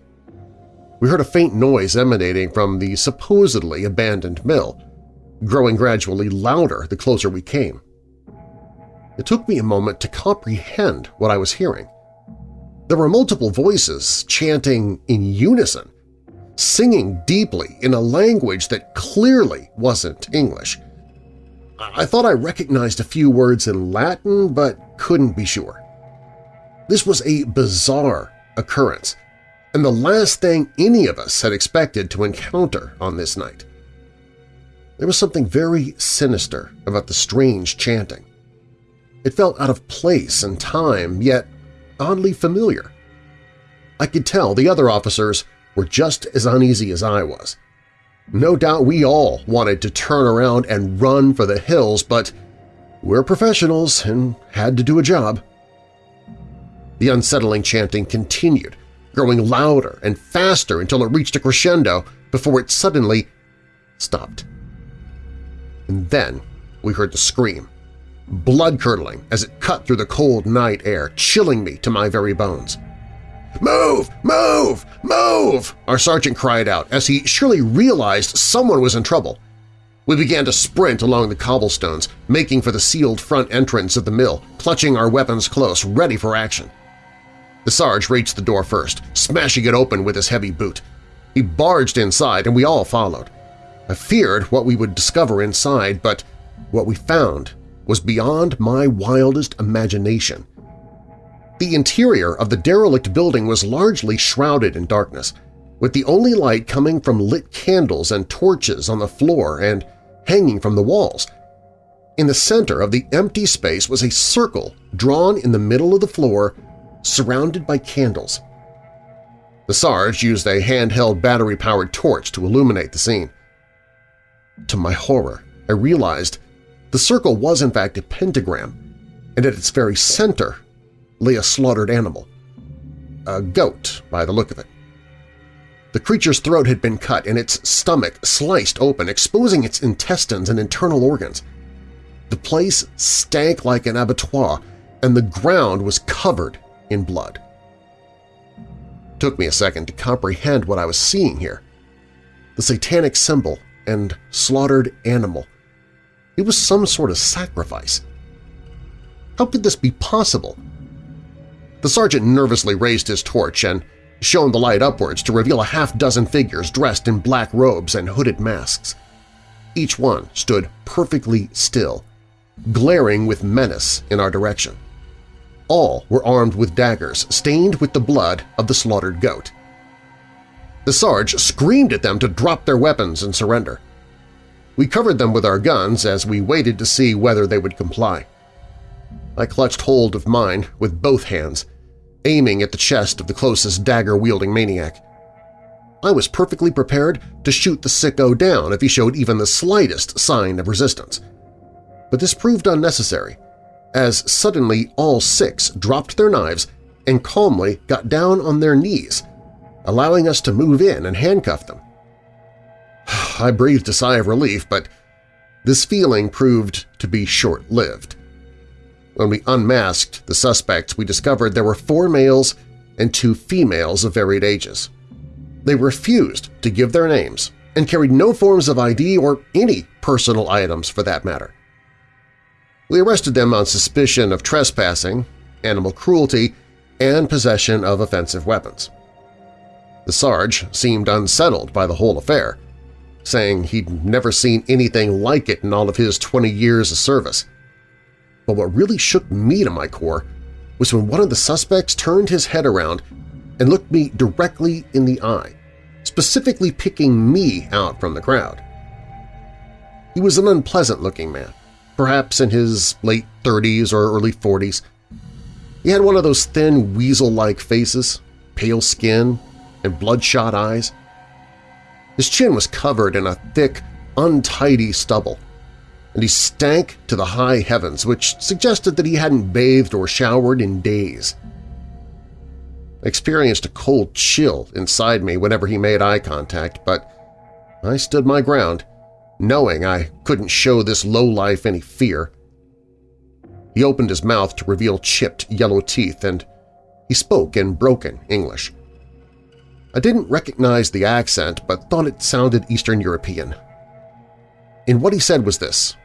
Speaker 1: We heard a faint noise emanating from the supposedly abandoned mill, growing gradually louder the closer we came. It took me a moment to comprehend what I was hearing. There were multiple voices chanting in unison, singing deeply in a language that clearly wasn't English. I thought I recognized a few words in Latin, but couldn't be sure. This was a bizarre occurrence, and the last thing any of us had expected to encounter on this night. There was something very sinister about the strange chanting. It felt out of place and time, yet oddly familiar. I could tell the other officers were just as uneasy as I was. No doubt we all wanted to turn around and run for the hills, but we're professionals and had to do a job. The unsettling chanting continued, growing louder and faster until it reached a crescendo before it suddenly stopped. And then we heard the scream, blood-curdling as it cut through the cold night air, chilling me to my very bones. "'Move! Move! Move!' our sergeant cried out as he surely realized someone was in trouble. We began to sprint along the cobblestones, making for the sealed front entrance of the mill, clutching our weapons close, ready for action. The Sarge reached the door first, smashing it open with his heavy boot. He barged inside and we all followed. I feared what we would discover inside, but what we found was beyond my wildest imagination. The interior of the derelict building was largely shrouded in darkness, with the only light coming from lit candles and torches on the floor and hanging from the walls. In the center of the empty space was a circle drawn in the middle of the floor, surrounded by candles. The Sarge used a handheld battery-powered torch to illuminate the scene. To my horror, I realized the circle was in fact a pentagram, and at its very center lay a slaughtered animal. A goat, by the look of it. The creature's throat had been cut and its stomach sliced open, exposing its intestines and internal organs. The place stank like an abattoir, and the ground was covered in blood. It took me a second to comprehend what I was seeing here. The satanic symbol and slaughtered animal. It was some sort of sacrifice. How could this be possible? The sergeant nervously raised his torch and shone the light upwards to reveal a half-dozen figures dressed in black robes and hooded masks. Each one stood perfectly still, glaring with menace in our direction. All were armed with daggers stained with the blood of the slaughtered goat. The Sarge screamed at them to drop their weapons and surrender. We covered them with our guns as we waited to see whether they would comply. I clutched hold of mine with both hands, aiming at the chest of the closest dagger-wielding maniac. I was perfectly prepared to shoot the sicko down if he showed even the slightest sign of resistance. But this proved unnecessary, as suddenly all six dropped their knives and calmly got down on their knees, allowing us to move in and handcuff them. I breathed a sigh of relief, but this feeling proved to be short-lived. When we unmasked the suspects, we discovered there were four males and two females of varied ages. They refused to give their names and carried no forms of ID or any personal items for that matter. We arrested them on suspicion of trespassing, animal cruelty, and possession of offensive weapons. The Sarge seemed unsettled by the whole affair, saying he'd never seen anything like it in all of his 20 years of service. But what really shook me to my core was when one of the suspects turned his head around and looked me directly in the eye, specifically picking me out from the crowd. He was an unpleasant-looking man, perhaps in his late 30s or early 40s. He had one of those thin, weasel-like faces, pale skin, and bloodshot eyes. His chin was covered in a thick, untidy stubble, and he stank to the high heavens, which suggested that he hadn't bathed or showered in days. I experienced a cold chill inside me whenever he made eye contact, but I stood my ground, knowing I couldn't show this lowlife any fear. He opened his mouth to reveal chipped yellow teeth, and he spoke in broken English. I didn't recognize the accent but thought it sounded Eastern European. And what he said was this,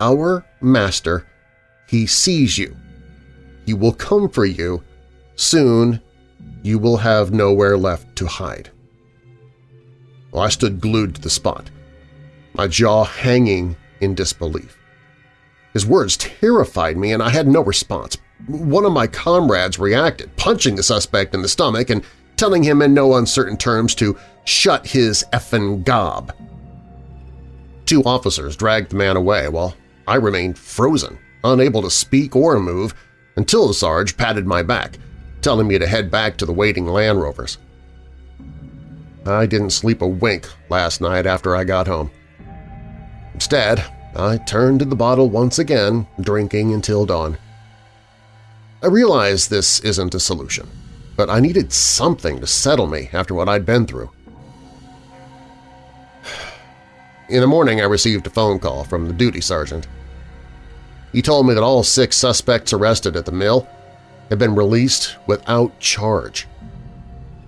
Speaker 1: our Master, He sees you. He will come for you. Soon you will have nowhere left to hide. Well, I stood glued to the spot, my jaw hanging in disbelief. His words terrified me and I had no response. One of my comrades reacted, punching the suspect in the stomach and telling him in no uncertain terms to shut his effin' gob. Two officers dragged the man away while I remained frozen, unable to speak or move until the Sarge patted my back, telling me to head back to the waiting Land Rovers. I didn't sleep a wink last night after I got home. Instead, I turned to the bottle once again, drinking until dawn. I realize this isn't a solution, but I needed something to settle me after what I'd been through. In the morning, I received a phone call from the duty sergeant. He told me that all six suspects arrested at the mill had been released without charge.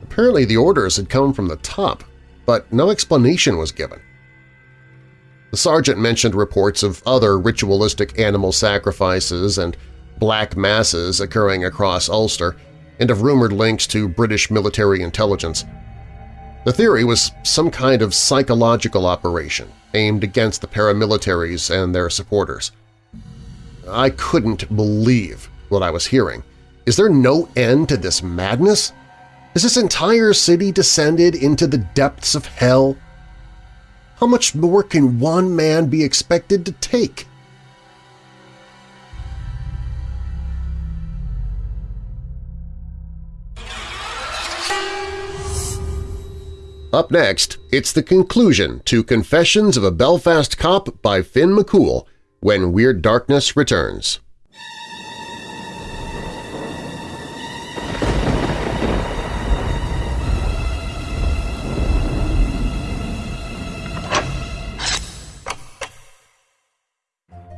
Speaker 1: Apparently the orders had come from the top, but no explanation was given. The sergeant mentioned reports of other ritualistic animal sacrifices and black masses occurring across Ulster and of rumored links to British military intelligence. The theory was some kind of psychological operation aimed against the paramilitaries and their supporters. I couldn't believe what I was hearing. Is there no end to this madness? Has this entire city descended into the depths of hell? How much more can one man be expected to take? Up next, it's the conclusion to Confessions of a Belfast Cop by Finn McCool when Weird Darkness returns.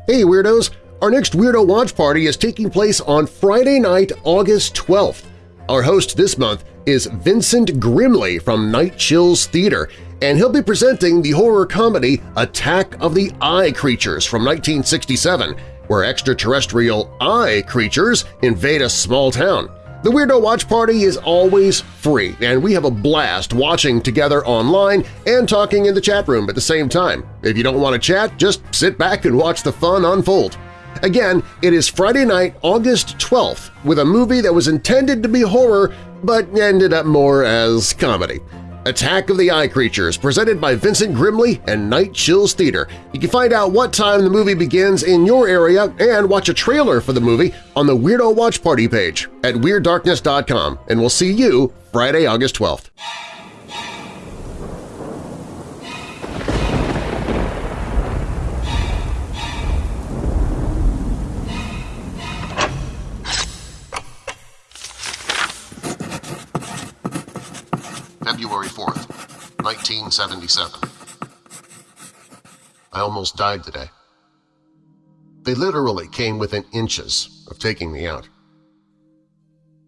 Speaker 1: Hey Weirdos! Our next Weirdo Watch Party is taking place on Friday night, August 12th. Our host this month is Vincent Grimley from Night Chills Theater, and he'll be presenting the horror comedy Attack of the Eye Creatures from 1967, where extraterrestrial eye creatures invade a small town. The Weirdo Watch Party is always free, and we have a blast watching together online and talking in the chat room at the same time. If you don't want to chat, just sit back and watch the fun unfold. Again, it is Friday night, August 12th, with a movie that was intended to be horror but ended up more as comedy. Attack of the Eye Creatures, presented by Vincent Grimley and Night Chills Theater. You can find out what time the movie begins in your area and watch a trailer for the movie on the Weirdo Watch Party page at WeirdDarkness.com, and we'll see you Friday, August 12th. February 4th, 1977. I almost died today. They literally came within inches of taking me out.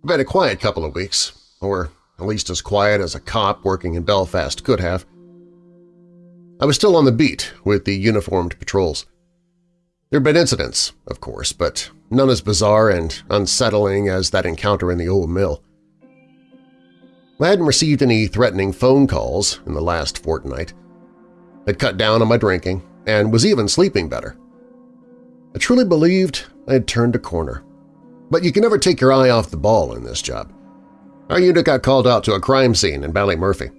Speaker 1: I've been a quiet couple of weeks, or at least as quiet as a cop working in Belfast could have. I was still on the beat with the uniformed patrols. There have been incidents, of course, but none as bizarre and unsettling as that encounter in the old mill. I hadn't received any threatening phone calls in the last fortnight. I'd cut down on my drinking and was even sleeping better. I truly believed I had turned a corner. But you can never take your eye off the ball in this job. Our unit got called out to a crime scene in Ballymurphy.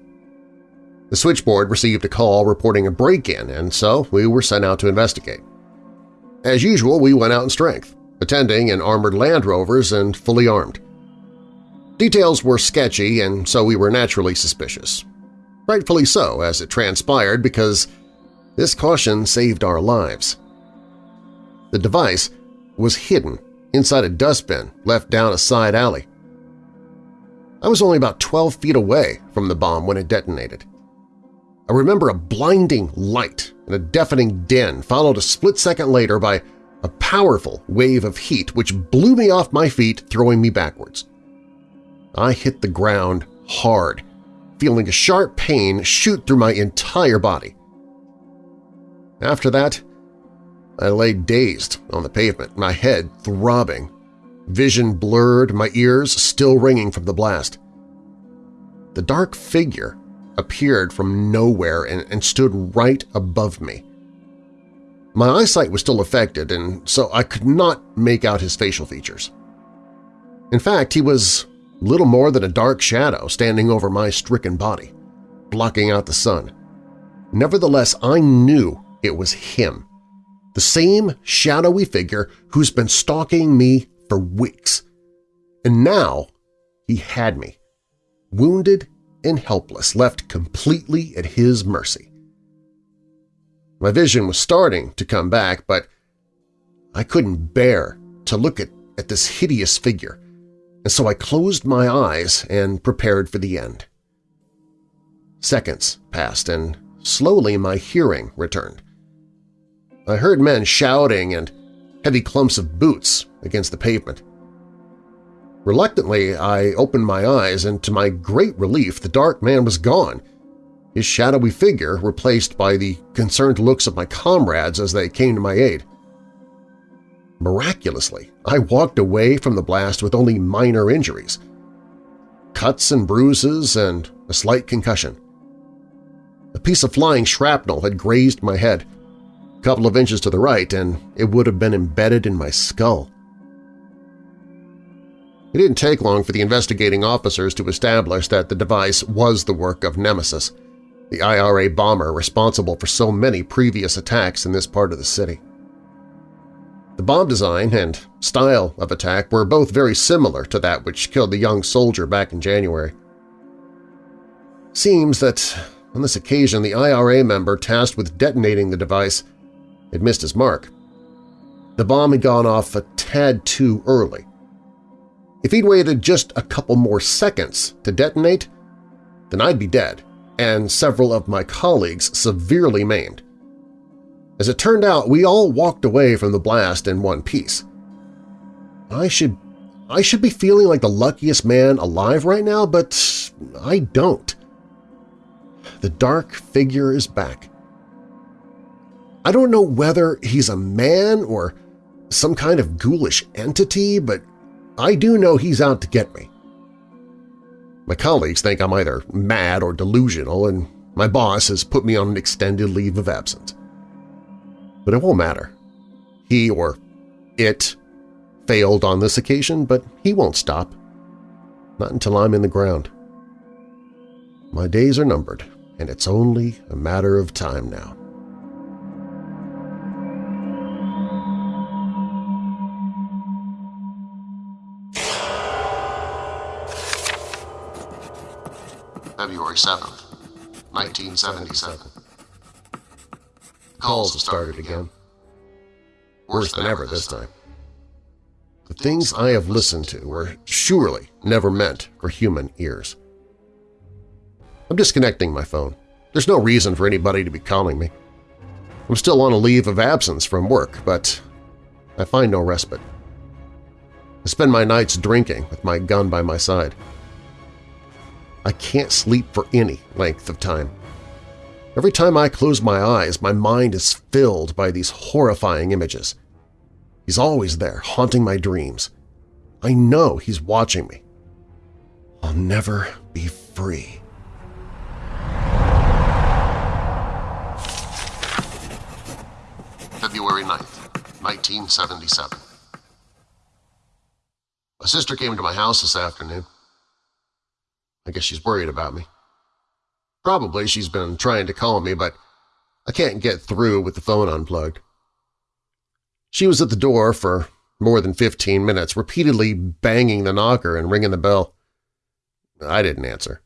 Speaker 1: The switchboard received a call reporting a break-in, and so we were sent out to investigate. As usual, we went out in strength, attending in armored Land Rovers and fully armed. Details were sketchy, and so we were naturally suspicious. Rightfully so, as it transpired, because this caution saved our lives. The device was hidden inside a dustbin left down a side alley. I was only about 12 feet away from the bomb when it detonated. I remember a blinding light and a deafening din followed a split second later by a powerful wave of heat which blew me off my feet, throwing me backwards. I hit the ground hard, feeling a sharp pain shoot through my entire body. After that, I lay dazed on the pavement, my head throbbing, vision blurred, my ears still ringing from the blast. The dark figure appeared from nowhere and, and stood right above me. My eyesight was still affected, and so I could not make out his facial features. In fact, he was little more than a dark shadow standing over my stricken body, blocking out the sun. Nevertheless, I knew it was him. The same shadowy figure who's been stalking me for weeks. And now he had me, wounded and helpless, left completely at his mercy. My vision was starting to come back, but I couldn't bear to look at, at this hideous figure, and so I closed my eyes and prepared for the end. Seconds passed, and slowly my hearing returned. I heard men shouting and heavy clumps of boots against the pavement. Reluctantly, I opened my eyes, and to my great relief, the dark man was gone, his shadowy figure replaced by the concerned looks of my comrades as they came to my aid. Miraculously, I walked away from the blast with only minor injuries. Cuts and bruises and a slight concussion. A piece of flying shrapnel had grazed my head, a couple of inches to the right, and it would have been embedded in my skull. It didn't take long for the investigating officers to establish that the device was the work of Nemesis, the IRA bomber responsible for so many previous attacks in this part of the city. The bomb design and style of attack were both very similar to that which killed the young soldier back in January. Seems that on this occasion the IRA member tasked with detonating the device had missed his mark. The bomb had gone off a tad too early, if he'd waited just a couple more seconds to detonate, then I'd be dead, and several of my colleagues severely maimed. As it turned out, we all walked away from the blast in one piece. I should I should be feeling like the luckiest man alive right now, but I don't. The dark figure is back. I don't know whether he's a man or some kind of ghoulish entity, but I do know he's out to get me. My colleagues think I'm either mad or delusional, and my boss has put me on an extended leave of absence. But it won't matter. He or it failed on this occasion, but he won't stop. Not until I'm in the ground. My days are numbered, and it's only a matter of time now. February 7th, 1977. Calls have started again. Worse than ever this time. The things I have listened to were surely never meant for human ears. I'm disconnecting my phone. There's no reason for anybody to be calling me. I'm still on a leave of absence from work, but I find no respite. I spend my nights drinking with my gun by my side. I can't sleep for any length of time. Every time I close my eyes, my mind is filled by these horrifying images. He's always there, haunting my dreams. I know he's watching me. I'll never be free. February 9th, 1977. My sister came to my house this afternoon. I guess she's worried about me. Probably she's been trying to call me, but I can't get through with the phone unplugged. She was at the door for more than 15 minutes, repeatedly banging the knocker and ringing the bell. I didn't answer.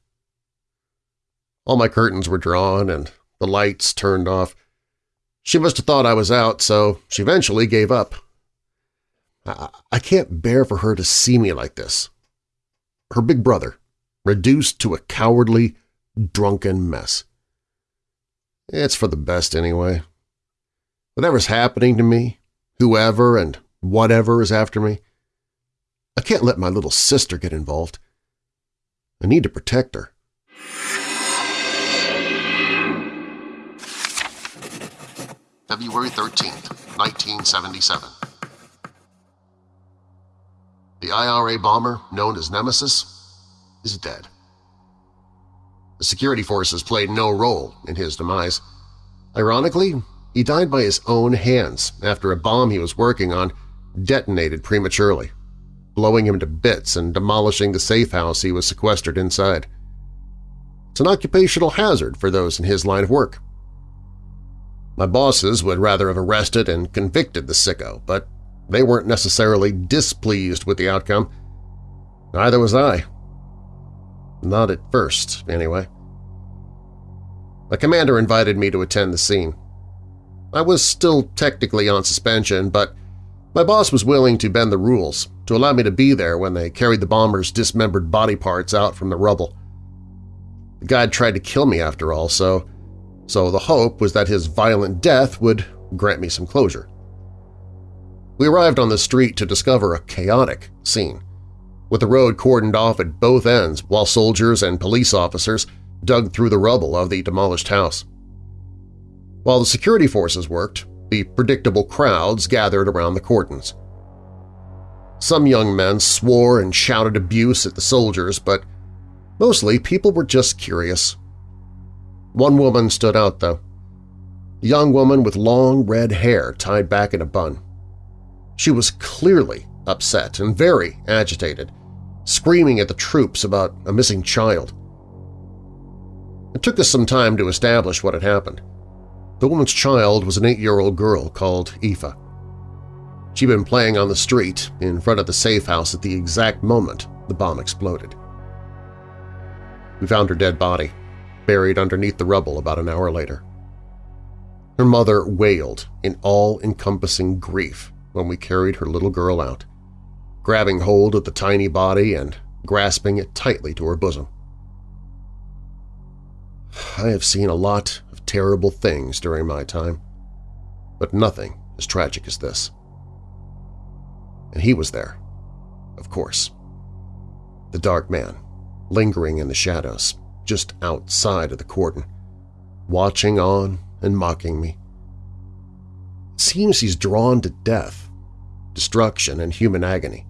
Speaker 1: All my curtains were drawn and the lights turned off. She must have thought I was out, so she eventually gave up. I, I can't bear for her to see me like this. Her big brother, reduced to a cowardly, drunken mess. It's for the best anyway. Whatever's happening to me, whoever and whatever is after me, I can't let my little sister get involved. I need to protect her. February 13th, 1977. The IRA bomber, known as Nemesis, is dead. Security forces played no role in his demise. Ironically, he died by his own hands after a bomb he was working on detonated prematurely, blowing him to bits and demolishing the safe house he was sequestered inside. It's an occupational hazard for those in his line of work. My bosses would rather have arrested and convicted the sicko, but they weren't necessarily displeased with the outcome. Neither was I. Not at first, anyway. My commander invited me to attend the scene. I was still technically on suspension, but my boss was willing to bend the rules to allow me to be there when they carried the bomber's dismembered body parts out from the rubble. The guy tried to kill me after all, so, so the hope was that his violent death would grant me some closure. We arrived on the street to discover a chaotic scene, with the road cordoned off at both ends while soldiers and police officers dug through the rubble of the demolished house. While the security forces worked, the predictable crowds gathered around the cordons. Some young men swore and shouted abuse at the soldiers, but mostly people were just curious. One woman stood out, though. A young woman with long red hair tied back in a bun. She was clearly upset and very agitated, screaming at the troops about a missing child. It took us some time to establish what had happened. The woman's child was an eight-year-old girl called Aoife. She'd been playing on the street in front of the safe house at the exact moment the bomb exploded. We found her dead body, buried underneath the rubble about an hour later. Her mother wailed in all-encompassing grief when we carried her little girl out, grabbing hold of the tiny body and grasping it tightly to her bosom. I have seen a lot of terrible things during my time, but nothing as tragic as this. And he was there, of course. The dark man, lingering in the shadows, just outside of the cordon, watching on and mocking me. It seems he's drawn to death, destruction, and human agony.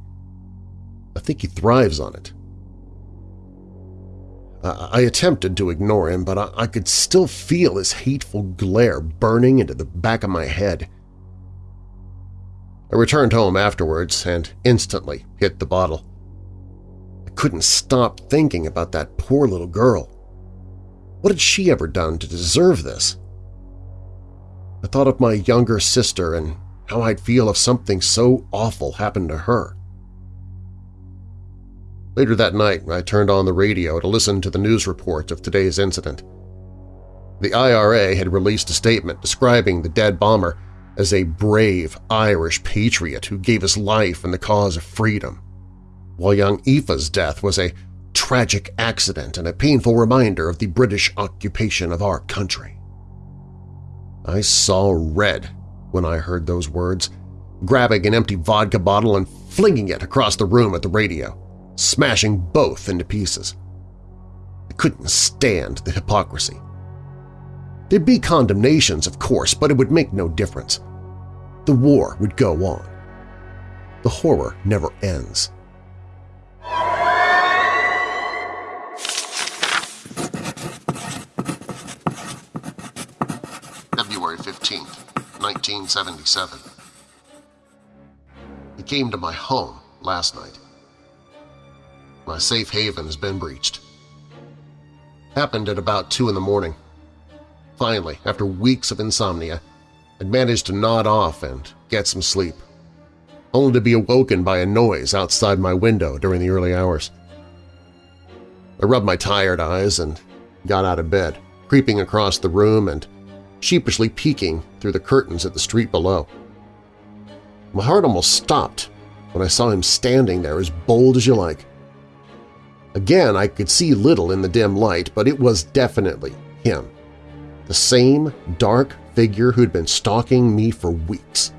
Speaker 1: I think he thrives on it. I attempted to ignore him, but I could still feel his hateful glare burning into the back of my head. I returned home afterwards and instantly hit the bottle. I couldn't stop thinking about that poor little girl. What had she ever done to deserve this? I thought of my younger sister and how I'd feel if something so awful happened to her. Later that night, I turned on the radio to listen to the news report of today's incident. The IRA had released a statement describing the dead bomber as a brave Irish patriot who gave his life in the cause of freedom, while young Aoife's death was a tragic accident and a painful reminder of the British occupation of our country. I saw red when I heard those words, grabbing an empty vodka bottle and flinging it across the room at the radio smashing both into pieces. I couldn't stand the hypocrisy. There'd be condemnations, of course, but it would make no difference. The war would go on. The horror never ends. February 15th, 1977. He came to my home last night. My safe haven has been breached. Happened at about 2 in the morning. Finally, after weeks of insomnia, I'd managed to nod off and get some sleep, only to be awoken by a noise outside my window during the early hours. I rubbed my tired eyes and got out of bed, creeping across the room and sheepishly peeking through the curtains at the street below. My heart almost stopped when I saw him standing there as bold as you like. Again, I could see little in the dim light, but it was definitely him. The same dark figure who'd been stalking me for weeks.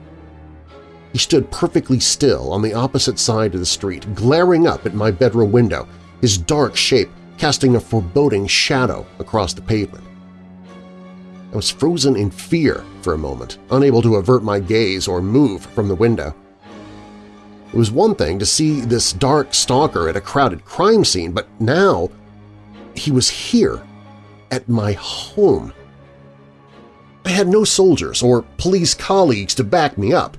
Speaker 1: He stood perfectly still on the opposite side of the street, glaring up at my bedroom window, his dark shape casting a foreboding shadow across the pavement. I was frozen in fear for a moment, unable to avert my gaze or move from the window. It was one thing to see this dark stalker at a crowded crime scene, but now he was here, at my home. I had no soldiers or police colleagues to back me up,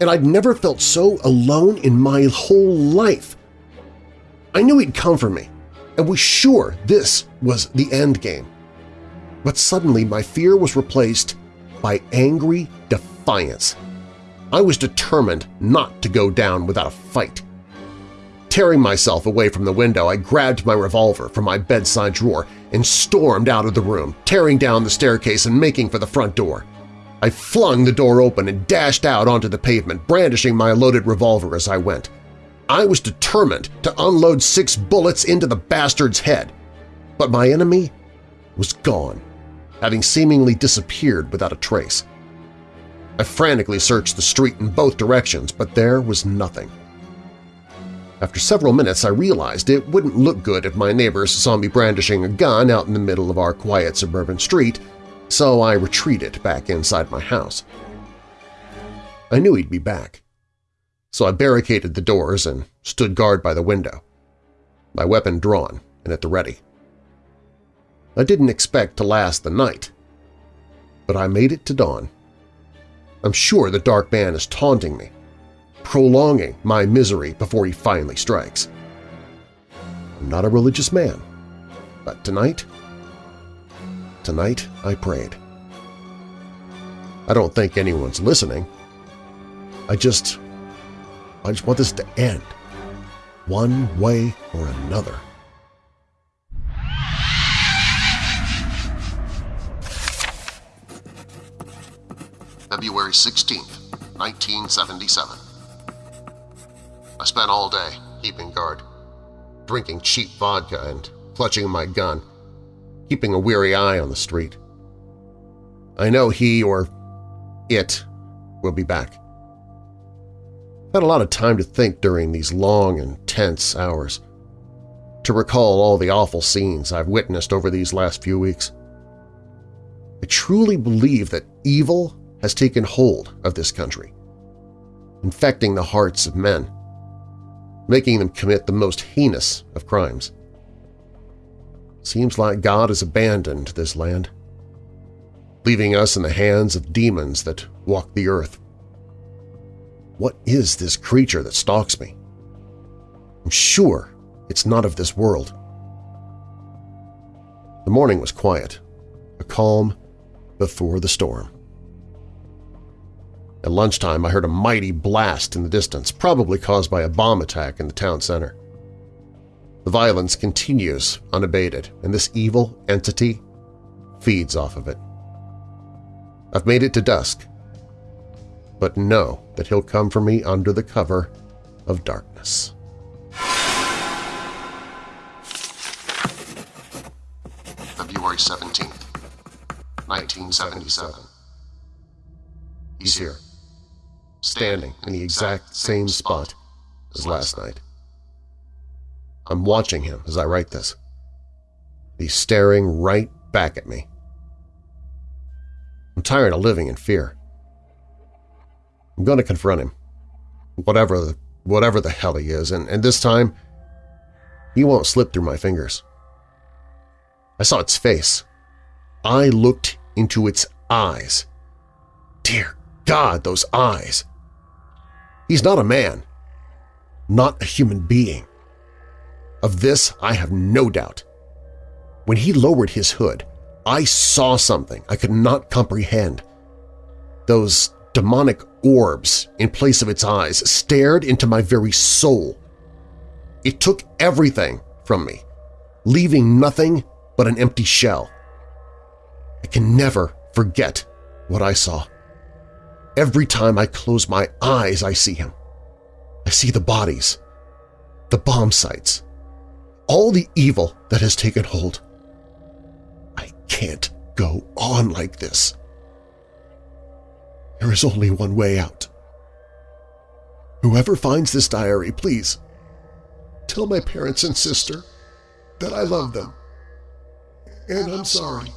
Speaker 1: and I'd never felt so alone in my whole life. I knew he'd come for me, and was sure this was the end game. But suddenly my fear was replaced by angry defiance. I was determined not to go down without a fight. Tearing myself away from the window, I grabbed my revolver from my bedside drawer and stormed out of the room, tearing down the staircase and making for the front door. I flung the door open and dashed out onto the pavement, brandishing my loaded revolver as I went. I was determined to unload six bullets into the bastard's head. But my enemy was gone, having seemingly disappeared without a trace. I frantically searched the street in both directions, but there was nothing. After several minutes, I realized it wouldn't look good if my neighbors saw me brandishing a gun out in the middle of our quiet suburban street, so I retreated back inside my house. I knew he'd be back, so I barricaded the doors and stood guard by the window, my weapon drawn and at the ready. I didn't expect to last the night, but I made it to dawn. I'm sure the Dark Man is taunting me, prolonging my misery before he finally strikes. I'm not a religious man, but tonight, tonight I prayed. I don't think anyone's listening. I just, I just want this to end, one way or another. February 16th, 1977. I spent all day keeping guard, drinking cheap vodka and clutching my gun, keeping a weary eye on the street. I know he or it will be back. Had a lot of time to think during these long and tense hours, to recall all the awful scenes I've witnessed over these last few weeks. I truly believe that evil has taken hold of this country, infecting the hearts of men making them commit the most heinous of crimes. Seems like God has abandoned this land, leaving us in the hands of demons that walk the earth. What is this creature that stalks me? I'm sure it's not of this world. The morning was quiet, a calm before the storm. At lunchtime, I heard a mighty blast in the distance, probably caused by a bomb attack in the town center. The violence continues unabated, and this evil entity feeds off of it. I've made it to dusk, but know that he'll come for me under the cover of darkness. February 17th, 1977. He's here standing in the exact same spot as last night. I'm watching him as I write this. He's staring right back at me. I'm tired of living in fear. I'm going to confront him, whatever the, whatever the hell he is, and, and this time he won't slip through my fingers. I saw its face. I looked into its eyes. Dear God, those eyes! He's not a man, not a human being. Of this I have no doubt. When he lowered his hood, I saw something I could not comprehend. Those demonic orbs in place of its eyes stared into my very soul. It took everything from me, leaving nothing but an empty shell. I can never forget what I saw. Every time I close my eyes, I see him. I see the bodies, the bomb sites, all the evil that has taken hold. I can't go on like this. There is only one way out. Whoever finds this diary, please, tell my parents and sister that I love them. And I'm sorry.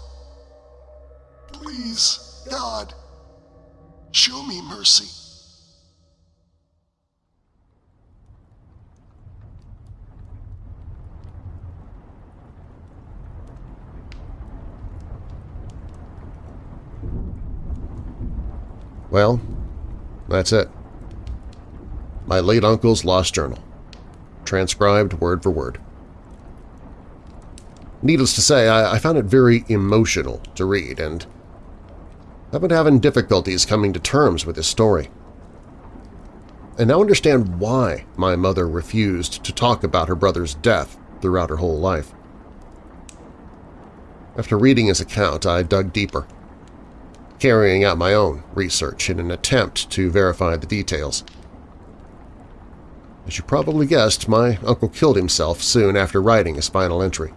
Speaker 1: Please, God. Show me mercy. Well, that's it. My late uncle's lost journal. Transcribed word for word. Needless to say, I, found it very emotional to read, and I've been having difficulties coming to terms with this story. I now understand why my mother refused to talk about her brother's death throughout her whole life. After reading his account, I dug deeper, carrying out my own research in an attempt to verify the details. As you probably guessed, my uncle killed himself soon after writing his final entry.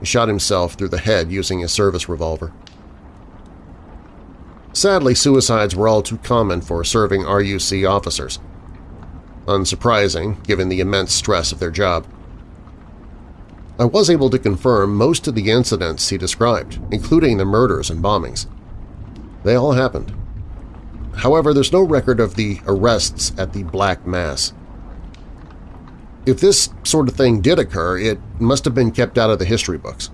Speaker 1: He shot himself through the head using his service revolver. Sadly, suicides were all too common for serving RUC officers. Unsurprising, given the immense stress of their job. I was able to confirm most of the incidents he described, including the murders and bombings. They all happened. However, there's no record of the arrests at the Black Mass. If this sort of thing did occur, it must have been kept out of the history books.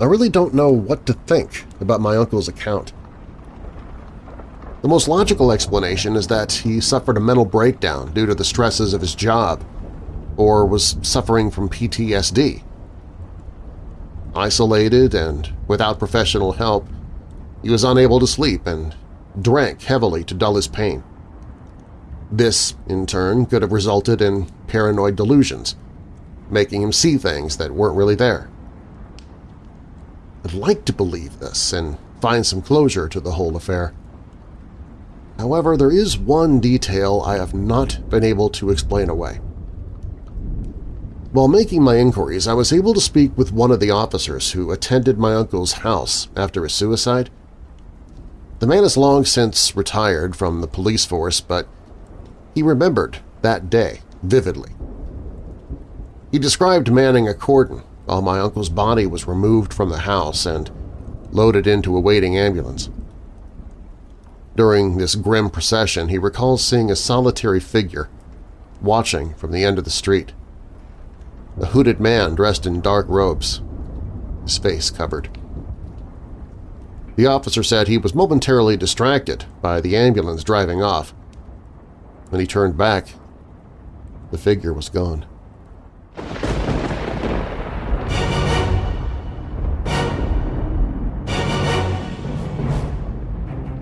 Speaker 1: I really don't know what to think about my uncle's account. The most logical explanation is that he suffered a mental breakdown due to the stresses of his job or was suffering from PTSD. Isolated and without professional help, he was unable to sleep and drank heavily to dull his pain. This, in turn, could have resulted in paranoid delusions, making him see things that weren't really there. I'd like to believe this and find some closure to the whole affair. However, there is one detail I have not been able to explain away. While making my inquiries, I was able to speak with one of the officers who attended my uncle's house after his suicide. The man has long since retired from the police force, but he remembered that day vividly. He described manning a cordon while my uncle's body was removed from the house and loaded into a waiting ambulance. During this grim procession, he recalls seeing a solitary figure watching from the end of the street. A hooded man dressed in dark robes, his face covered. The officer said he was momentarily distracted by the ambulance driving off. When he turned back, the figure was gone.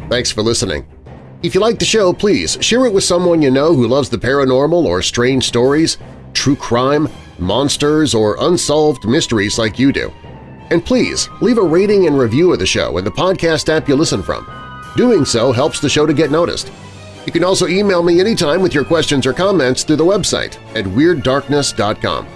Speaker 1: Thanks for listening. If you like the show, please share it with someone you know who loves the paranormal or strange stories, true crime, monsters, or unsolved mysteries like you do. And please, leave a rating and review of the show in the podcast app you listen from. Doing so helps the show to get noticed. You can also email me anytime with your questions or comments through the website at WeirdDarkness.com.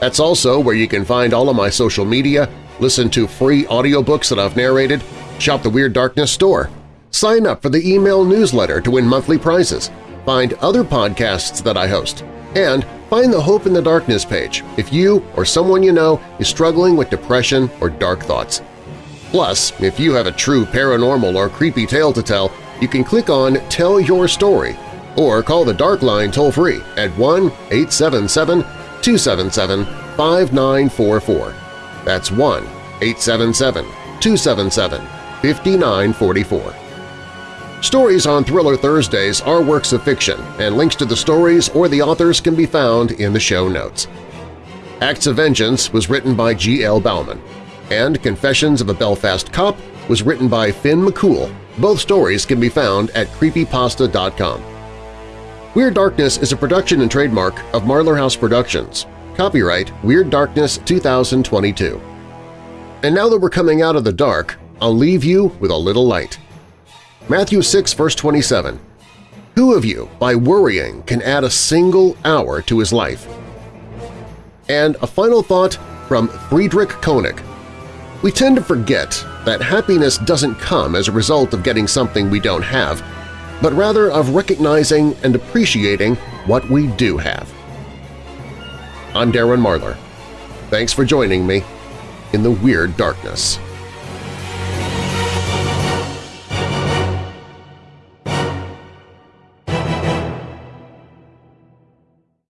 Speaker 1: That's also where you can find all of my social media, listen to free audiobooks that I've narrated, shop the Weird Darkness store, Sign up for the email newsletter to win monthly prizes, find other podcasts that I host, and find the Hope in the Darkness page if you or someone you know is struggling with depression or dark thoughts. Plus, if you have a true paranormal or creepy tale to tell, you can click on Tell Your Story or call the Dark Line toll-free at 1-877-277-5944. That's 1-877-277-5944. Stories on Thriller Thursdays are works of fiction, and links to the stories or the authors can be found in the show notes. Acts of Vengeance was written by G. L. Bauman, and Confessions of a Belfast Cop was written by Finn McCool. Both stories can be found at creepypasta.com. Weird Darkness is a production and trademark of Marlar House Productions. Copyright Weird Darkness 2022. And now that we're coming out of the dark, I'll leave you with a little light. Matthew 6, verse 27, Who of you, by worrying, can add a single hour to his life? And a final thought from Friedrich Koenig. We tend to forget that happiness doesn't come as a result of getting something we don't have, but rather of recognizing and appreciating what we do have. I'm Darren Marlar. Thanks for joining me in the Weird Darkness.